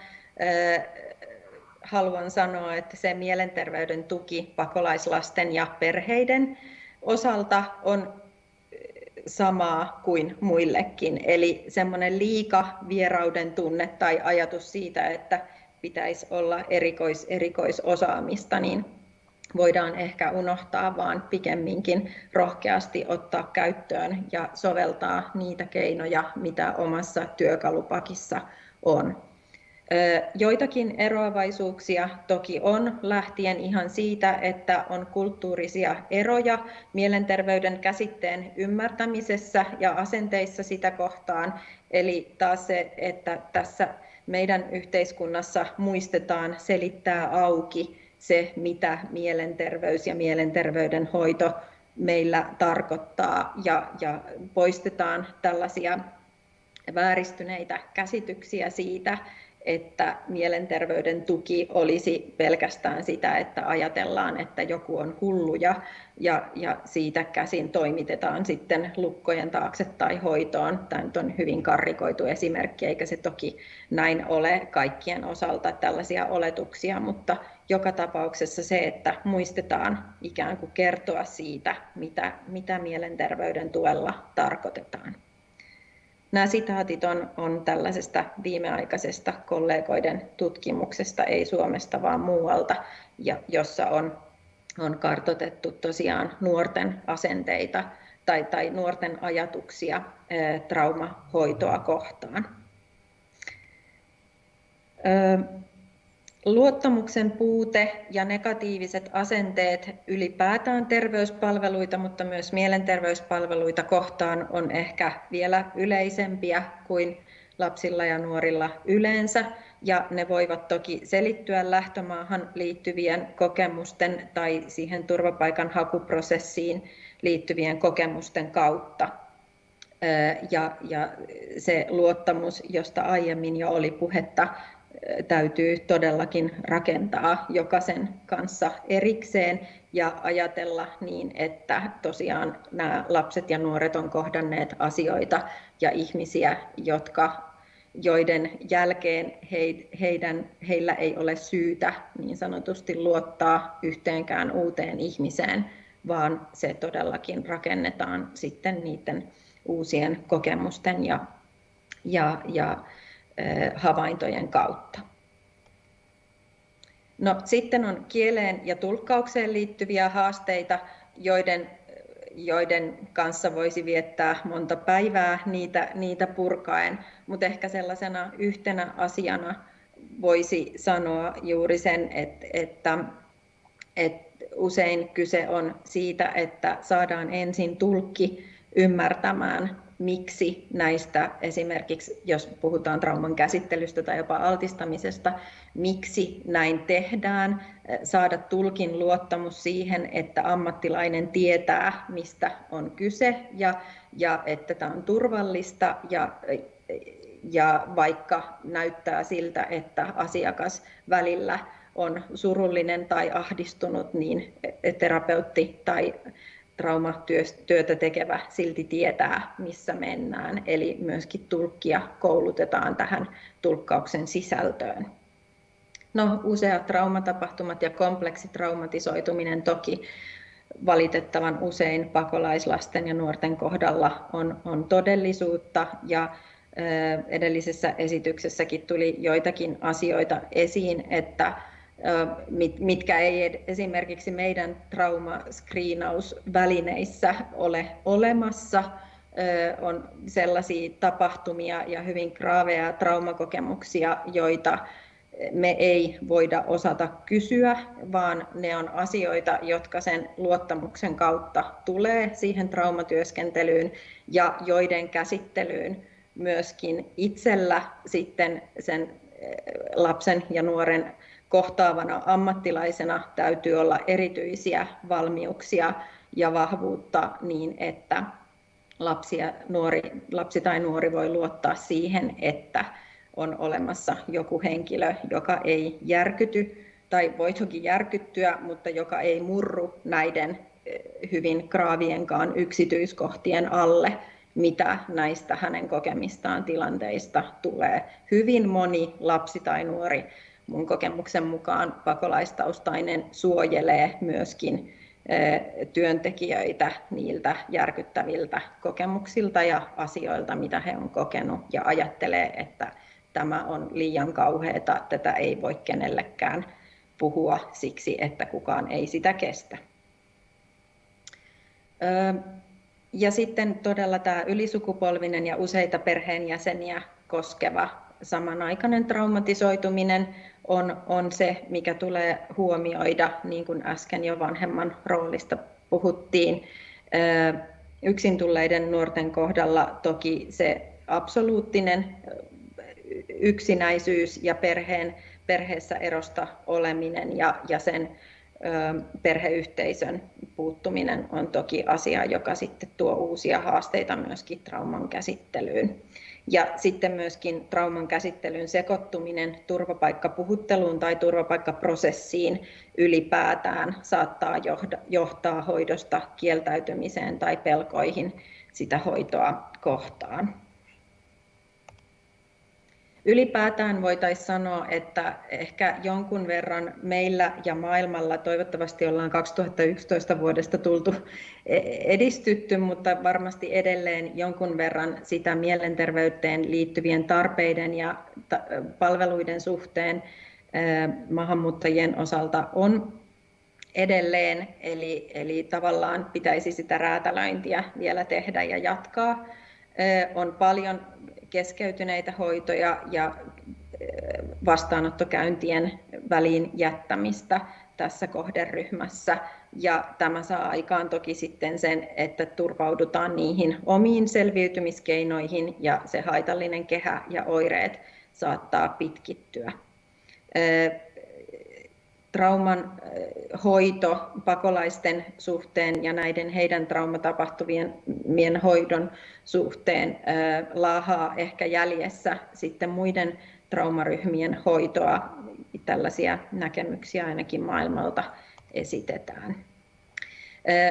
haluan sanoa, että se mielenterveyden tuki pakolaislasten ja perheiden osalta on samaa kuin muillekin. Eli semmoinen liika vierauden tunne tai ajatus siitä, että pitäisi olla erikois, erikoisosaamista, niin voidaan ehkä unohtaa, vaan pikemminkin rohkeasti ottaa käyttöön ja soveltaa niitä keinoja, mitä omassa työkalupakissa on. Joitakin eroavaisuuksia toki on, lähtien ihan siitä, että on kulttuurisia eroja mielenterveyden käsitteen ymmärtämisessä ja asenteissa sitä kohtaan. Eli taas se, että tässä meidän yhteiskunnassa muistetaan selittää auki se, mitä mielenterveys ja mielenterveyden hoito meillä tarkoittaa ja, ja poistetaan tällaisia vääristyneitä käsityksiä siitä, että mielenterveyden tuki olisi pelkästään sitä, että ajatellaan, että joku on hullu ja, ja, ja siitä käsin toimitetaan sitten lukkojen taakse tai hoitoon. Tämä nyt on hyvin karrikoitu esimerkki, eikä se toki näin ole kaikkien osalta tällaisia oletuksia, mutta joka tapauksessa se, että muistetaan ikään kuin kertoa siitä, mitä, mitä mielenterveyden tuella tarkoitetaan. Nämä sitaatit on, on tällaisesta viimeaikaisesta kollegoiden tutkimuksesta, ei Suomesta vaan muualta, ja, jossa on, on kartotettu tosiaan nuorten asenteita tai, tai nuorten ajatuksia traumahoitoa kohtaan. Luottamuksen puute ja negatiiviset asenteet ylipäätään terveyspalveluita, mutta myös mielenterveyspalveluita kohtaan on ehkä vielä yleisempiä kuin lapsilla ja nuorilla yleensä. Ja ne voivat toki selittyä lähtömaahan liittyvien kokemusten tai siihen turvapaikan hakuprosessiin liittyvien kokemusten kautta. Ja, ja se luottamus, josta aiemmin jo oli puhetta, täytyy todellakin rakentaa jokaisen kanssa erikseen ja ajatella niin, että tosiaan nämä lapset ja nuoret on kohdanneet asioita ja ihmisiä, jotka, joiden jälkeen he, heidän, heillä ei ole syytä niin sanotusti luottaa yhteenkään uuteen ihmiseen, vaan se todellakin rakennetaan sitten niiden uusien kokemusten ja, ja, ja havaintojen kautta. No, sitten on kieleen ja tulkkaukseen liittyviä haasteita, joiden, joiden kanssa voisi viettää monta päivää niitä, niitä purkaen, mutta ehkä sellaisena yhtenä asiana voisi sanoa juuri sen, että, että, että usein kyse on siitä, että saadaan ensin tulkki ymmärtämään miksi näistä esimerkiksi, jos puhutaan trauman käsittelystä tai jopa altistamisesta, miksi näin tehdään, saada tulkin luottamus siihen, että ammattilainen tietää, mistä on kyse ja, ja että tämä on turvallista ja, ja vaikka näyttää siltä, että asiakas välillä on surullinen tai ahdistunut, niin terapeutti tai traumatyötä tekevä silti tietää, missä mennään. Eli myöskin tulkkia koulutetaan tähän tulkkauksen sisältöön. No, useat traumatapahtumat ja kompleksitraumatisoituminen toki valitettavan usein pakolaislasten ja nuorten kohdalla on, on todellisuutta ja edellisessä esityksessäkin tuli joitakin asioita esiin, että mitkä ei esimerkiksi meidän traumaskriinausvälineissä ole olemassa. On sellaisia tapahtumia ja hyvin graaveja traumakokemuksia, joita me ei voida osata kysyä, vaan ne on asioita, jotka sen luottamuksen kautta tulee siihen traumatyöskentelyyn ja joiden käsittelyyn myöskin itsellä sitten sen lapsen ja nuoren kohtaavana ammattilaisena täytyy olla erityisiä valmiuksia ja vahvuutta niin, että lapsi, ja nuori, lapsi tai nuori voi luottaa siihen, että on olemassa joku henkilö, joka ei järkyty tai voi toki järkyttyä, mutta joka ei murru näiden eh, hyvin kraavienkaan yksityiskohtien alle, mitä näistä hänen kokemistaan tilanteista tulee. Hyvin moni lapsi tai nuori mun kokemuksen mukaan pakolaistaustainen suojelee myöskin työntekijöitä niiltä järkyttäviltä kokemuksilta ja asioilta, mitä he on kokenut, ja ajattelee, että tämä on liian kauheata, tätä ei voi kenellekään puhua siksi, että kukaan ei sitä kestä. Ja sitten todella tämä ylisukupolvinen ja useita perheenjäseniä koskeva samanaikainen traumatisoituminen on, on se, mikä tulee huomioida, niin kuin äsken jo vanhemman roolista puhuttiin. Yksin tulleiden nuorten kohdalla toki se absoluuttinen yksinäisyys ja perheen, perheessä erosta oleminen ja, ja sen perheyhteisön puuttuminen on toki asia, joka sitten tuo uusia haasteita myöskin trauman käsittelyyn. Ja sitten myöskin trauman käsittelyn sekoittuminen turvapaikkapuhutteluun tai turvapaikkaprosessiin ylipäätään saattaa johtaa hoidosta kieltäytymiseen tai pelkoihin sitä hoitoa kohtaan. Ylipäätään voitaisiin sanoa, että ehkä jonkun verran meillä ja maailmalla, toivottavasti ollaan 2011 vuodesta tultu e- edistytty, mutta varmasti edelleen jonkun verran sitä mielenterveyteen liittyvien tarpeiden ja palveluiden suhteen maahanmuuttajien osalta on edelleen, eli, eli tavallaan pitäisi sitä räätälöintiä vielä tehdä ja jatkaa. On paljon keskeytyneitä hoitoja ja vastaanottokäyntien väliin jättämistä tässä kohderyhmässä. Ja tämä saa aikaan toki sitten sen, että turvaudutaan niihin omiin selviytymiskeinoihin ja se haitallinen kehä ja oireet saattaa pitkittyä. Trauman hoito pakolaisten suhteen ja näiden heidän traumatapahtumien hoidon suhteen laahaa ehkä jäljessä sitten muiden traumaryhmien hoitoa. Tällaisia näkemyksiä ainakin maailmalta esitetään.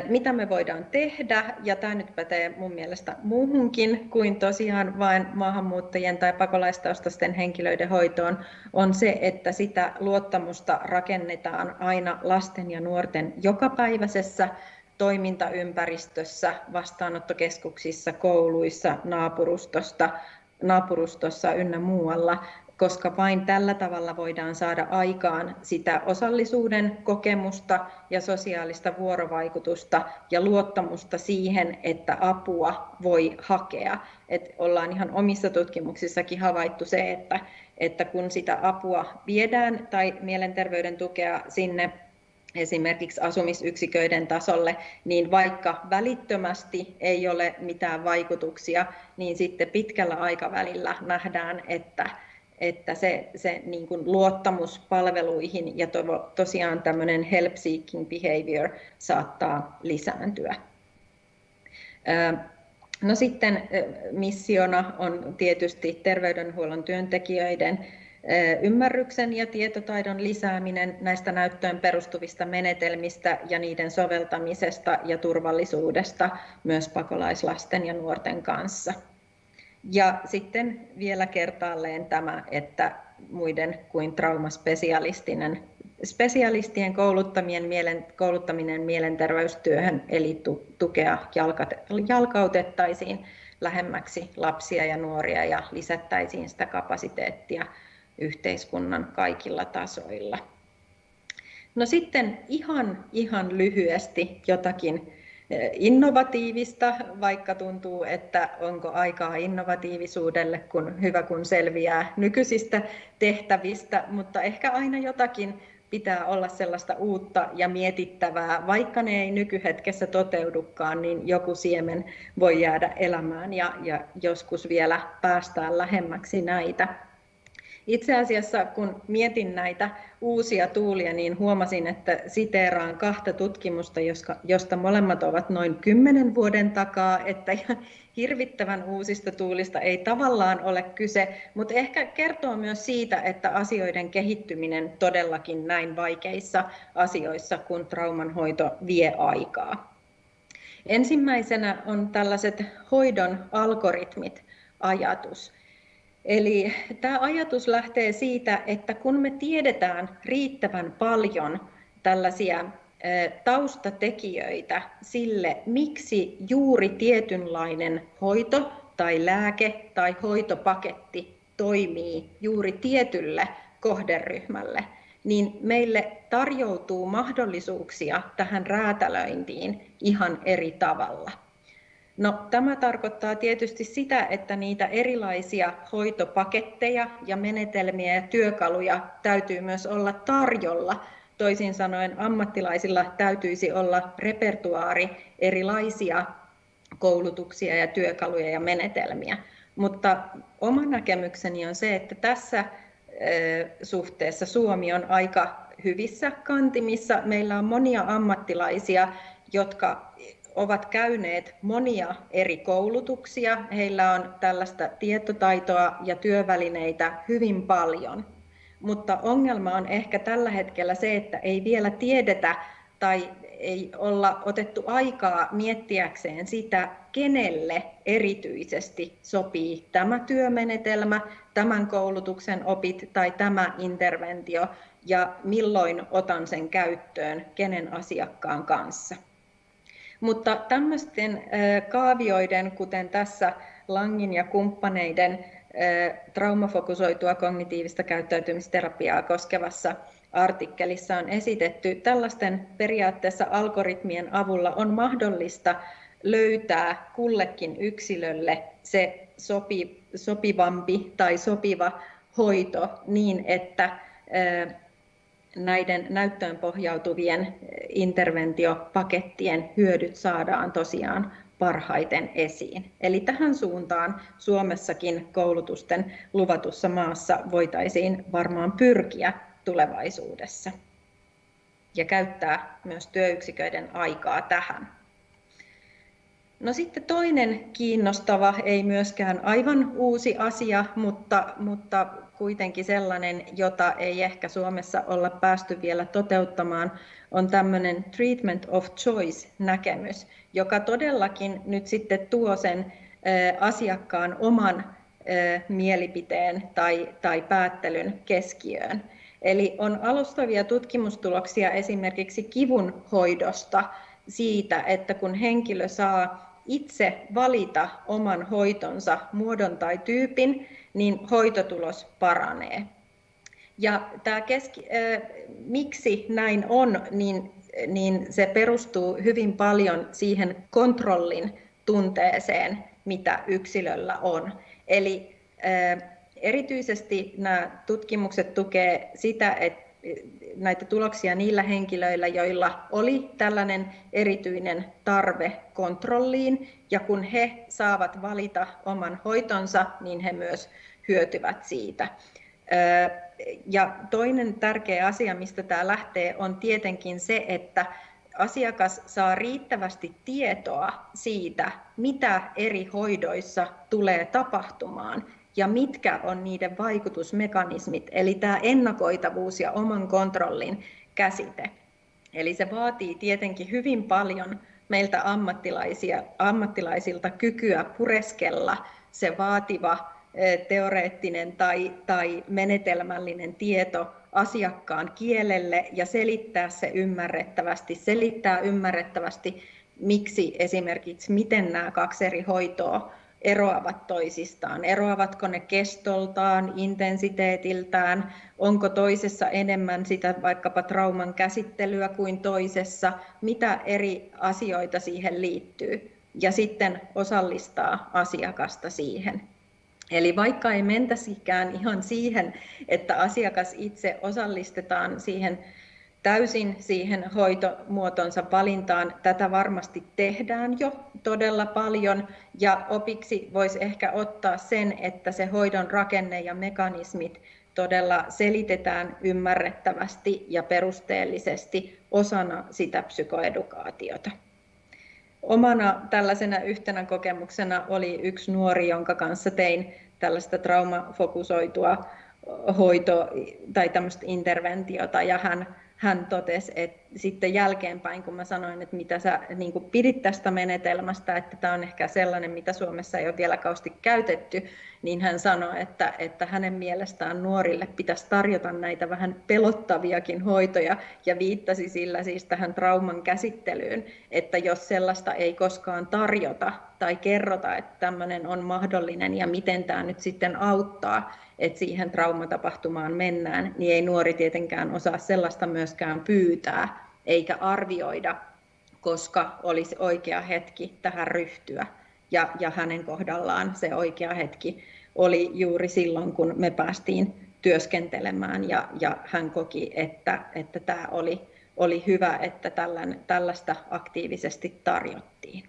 Mitä me voidaan tehdä, ja tämä nyt pätee mun mielestä muuhunkin kuin tosiaan vain maahanmuuttajien tai pakolaistaustaisten henkilöiden hoitoon, on se, että sitä luottamusta rakennetaan aina lasten ja nuorten jokapäiväisessä toimintaympäristössä, vastaanottokeskuksissa, kouluissa, naapurustosta, naapurustossa ynnä muualla, koska vain tällä tavalla voidaan saada aikaan sitä osallisuuden kokemusta ja sosiaalista vuorovaikutusta ja luottamusta siihen, että apua voi hakea. Et ollaan ihan omissa tutkimuksissakin havaittu se, että, että kun sitä apua viedään tai mielenterveyden tukea sinne esimerkiksi asumisyksiköiden tasolle, niin vaikka välittömästi ei ole mitään vaikutuksia, niin sitten pitkällä aikavälillä nähdään, että että se, se niin kuin luottamus palveluihin ja to, tosiaan tämmöinen help seeking behavior saattaa lisääntyä. No sitten missiona on tietysti terveydenhuollon työntekijöiden ymmärryksen ja tietotaidon lisääminen näistä näyttöön perustuvista menetelmistä ja niiden soveltamisesta ja turvallisuudesta myös pakolaislasten ja nuorten kanssa. Ja sitten vielä kertaalleen tämä, että muiden kuin traumaspesialistinen spesialistien kouluttamien mielen, kouluttaminen mielenterveystyöhön eli tukea jalkautettaisiin lähemmäksi lapsia ja nuoria ja lisättäisiin sitä kapasiteettia yhteiskunnan kaikilla tasoilla. No sitten ihan, ihan lyhyesti jotakin innovatiivista, vaikka tuntuu, että onko aikaa innovatiivisuudelle, kun hyvä kun selviää nykyisistä tehtävistä, mutta ehkä aina jotakin pitää olla sellaista uutta ja mietittävää, vaikka ne ei nykyhetkessä toteudukaan, niin joku siemen voi jäädä elämään ja, ja joskus vielä päästään lähemmäksi näitä. Itse asiassa kun mietin näitä uusia tuulia, niin huomasin, että siteeraan kahta tutkimusta, josta molemmat ovat noin kymmenen vuoden takaa, että hirvittävän uusista tuulista ei tavallaan ole kyse, mutta ehkä kertoo myös siitä, että asioiden kehittyminen todellakin näin vaikeissa asioissa, kun traumanhoito vie aikaa. Ensimmäisenä on tällaiset hoidon algoritmit ajatus. Eli tämä ajatus lähtee siitä, että kun me tiedetään riittävän paljon tällaisia taustatekijöitä sille, miksi juuri tietynlainen hoito tai lääke tai hoitopaketti toimii juuri tietylle kohderyhmälle, niin meille tarjoutuu mahdollisuuksia tähän räätälöintiin ihan eri tavalla. No, tämä tarkoittaa tietysti sitä, että niitä erilaisia hoitopaketteja ja menetelmiä ja työkaluja täytyy myös olla tarjolla. Toisin sanoen ammattilaisilla täytyisi olla repertuaari erilaisia koulutuksia ja työkaluja ja menetelmiä. Mutta oma näkemykseni on se, että tässä suhteessa Suomi on aika hyvissä kantimissa. Meillä on monia ammattilaisia, jotka ovat käyneet monia eri koulutuksia. Heillä on tällaista tietotaitoa ja työvälineitä hyvin paljon. Mutta ongelma on ehkä tällä hetkellä se, että ei vielä tiedetä tai ei olla otettu aikaa miettiäkseen sitä, kenelle erityisesti sopii tämä työmenetelmä, tämän koulutuksen opit tai tämä interventio ja milloin otan sen käyttöön kenen asiakkaan kanssa. Mutta tämmöisten kaavioiden, kuten tässä Langin ja kumppaneiden traumafokusoitua kognitiivista käyttäytymisterapiaa koskevassa artikkelissa on esitetty, tällaisten periaatteessa algoritmien avulla on mahdollista löytää kullekin yksilölle se sopi, sopivampi tai sopiva hoito niin, että näiden näyttöön pohjautuvien interventiopakettien hyödyt saadaan tosiaan parhaiten esiin. Eli tähän suuntaan Suomessakin koulutusten luvatussa maassa voitaisiin varmaan pyrkiä tulevaisuudessa ja käyttää myös työyksiköiden aikaa tähän. No sitten toinen kiinnostava, ei myöskään aivan uusi asia, mutta, mutta kuitenkin sellainen, jota ei ehkä Suomessa olla päästy vielä toteuttamaan, on tämmöinen treatment of choice-näkemys, joka todellakin nyt sitten tuo sen asiakkaan oman mielipiteen tai, tai päättelyn keskiöön. Eli on alustavia tutkimustuloksia esimerkiksi kivun hoidosta siitä, että kun henkilö saa itse valita oman hoitonsa muodon tai tyypin, niin hoitotulos paranee. Ja tämä keski, äh, miksi näin on, niin, niin se perustuu hyvin paljon siihen kontrollin tunteeseen, mitä yksilöllä on. Eli äh, erityisesti nämä tutkimukset tukee sitä, että näitä tuloksia niillä henkilöillä, joilla oli tällainen erityinen tarve kontrolliin, ja kun he saavat valita oman hoitonsa, niin he myös hyötyvät siitä. Ja toinen tärkeä asia, mistä tämä lähtee, on tietenkin se, että asiakas saa riittävästi tietoa siitä, mitä eri hoidoissa tulee tapahtumaan ja mitkä on niiden vaikutusmekanismit, eli tämä ennakoitavuus ja oman kontrollin käsite. Eli se vaatii tietenkin hyvin paljon meiltä ammattilaisia, ammattilaisilta kykyä pureskella se vaativa teoreettinen tai, tai menetelmällinen tieto asiakkaan kielelle ja selittää se ymmärrettävästi, selittää ymmärrettävästi, miksi esimerkiksi, miten nämä kaksi eri hoitoa eroavat toisistaan. Eroavatko ne kestoltaan, intensiteetiltään, onko toisessa enemmän sitä vaikkapa trauman käsittelyä kuin toisessa, mitä eri asioita siihen liittyy ja sitten osallistaa asiakasta siihen. Eli vaikka ei mentäisikään ihan siihen, että asiakas itse osallistetaan siihen täysin siihen hoitomuotonsa valintaan. Tätä varmasti tehdään jo todella paljon ja opiksi voisi ehkä ottaa sen, että se hoidon rakenne ja mekanismit todella selitetään ymmärrettävästi ja perusteellisesti osana sitä psykoedukaatiota. Omana tällaisena yhtenä kokemuksena oli yksi nuori, jonka kanssa tein tällaista traumafokusoitua hoito- tai tämmöistä interventiota, ja hän hän totesi, että sitten jälkeenpäin, kun mä sanoin, että mitä sä niin kuin pidit tästä menetelmästä, että tämä on ehkä sellainen, mitä Suomessa ei ole vielä kausti käytetty, niin hän sanoi, että, että hänen mielestään nuorille pitäisi tarjota näitä vähän pelottaviakin hoitoja ja viittasi sillä siis tähän trauman käsittelyyn, että jos sellaista ei koskaan tarjota tai kerrota, että tämmöinen on mahdollinen ja miten tämä nyt sitten auttaa, että siihen traumatapahtumaan mennään, niin ei nuori tietenkään osaa sellaista myöskään pyytää eikä arvioida, koska olisi oikea hetki tähän ryhtyä. Ja, ja hänen kohdallaan se oikea hetki oli juuri silloin, kun me päästiin työskentelemään ja, ja hän koki, että, että tämä oli, oli hyvä, että tällän, tällaista aktiivisesti tarjottiin.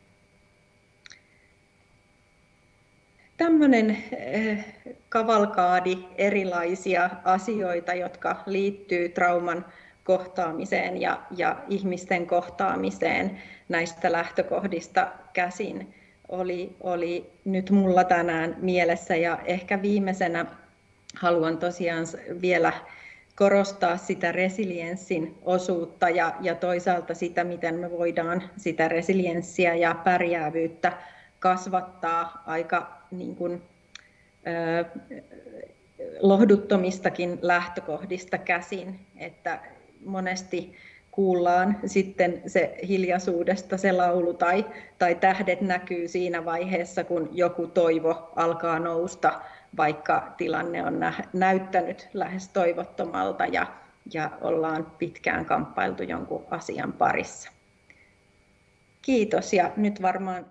tämmöinen eh, kavalkaadi erilaisia asioita, jotka liittyy trauman kohtaamiseen ja, ja ihmisten kohtaamiseen näistä lähtökohdista käsin. Oli, oli nyt mulla tänään mielessä ja ehkä viimeisenä haluan tosiaan vielä korostaa sitä resilienssin osuutta ja, ja toisaalta sitä, miten me voidaan sitä resilienssiä ja pärjäävyyttä kasvattaa aika niin kuin, ö, lohduttomistakin lähtökohdista käsin, että monesti kuullaan sitten se hiljaisuudesta se laulu tai, tai tähdet näkyy siinä vaiheessa, kun joku toivo alkaa nousta, vaikka tilanne on näyttänyt lähes toivottomalta ja, ja ollaan pitkään kamppailtu jonkun asian parissa. Kiitos ja nyt varmaan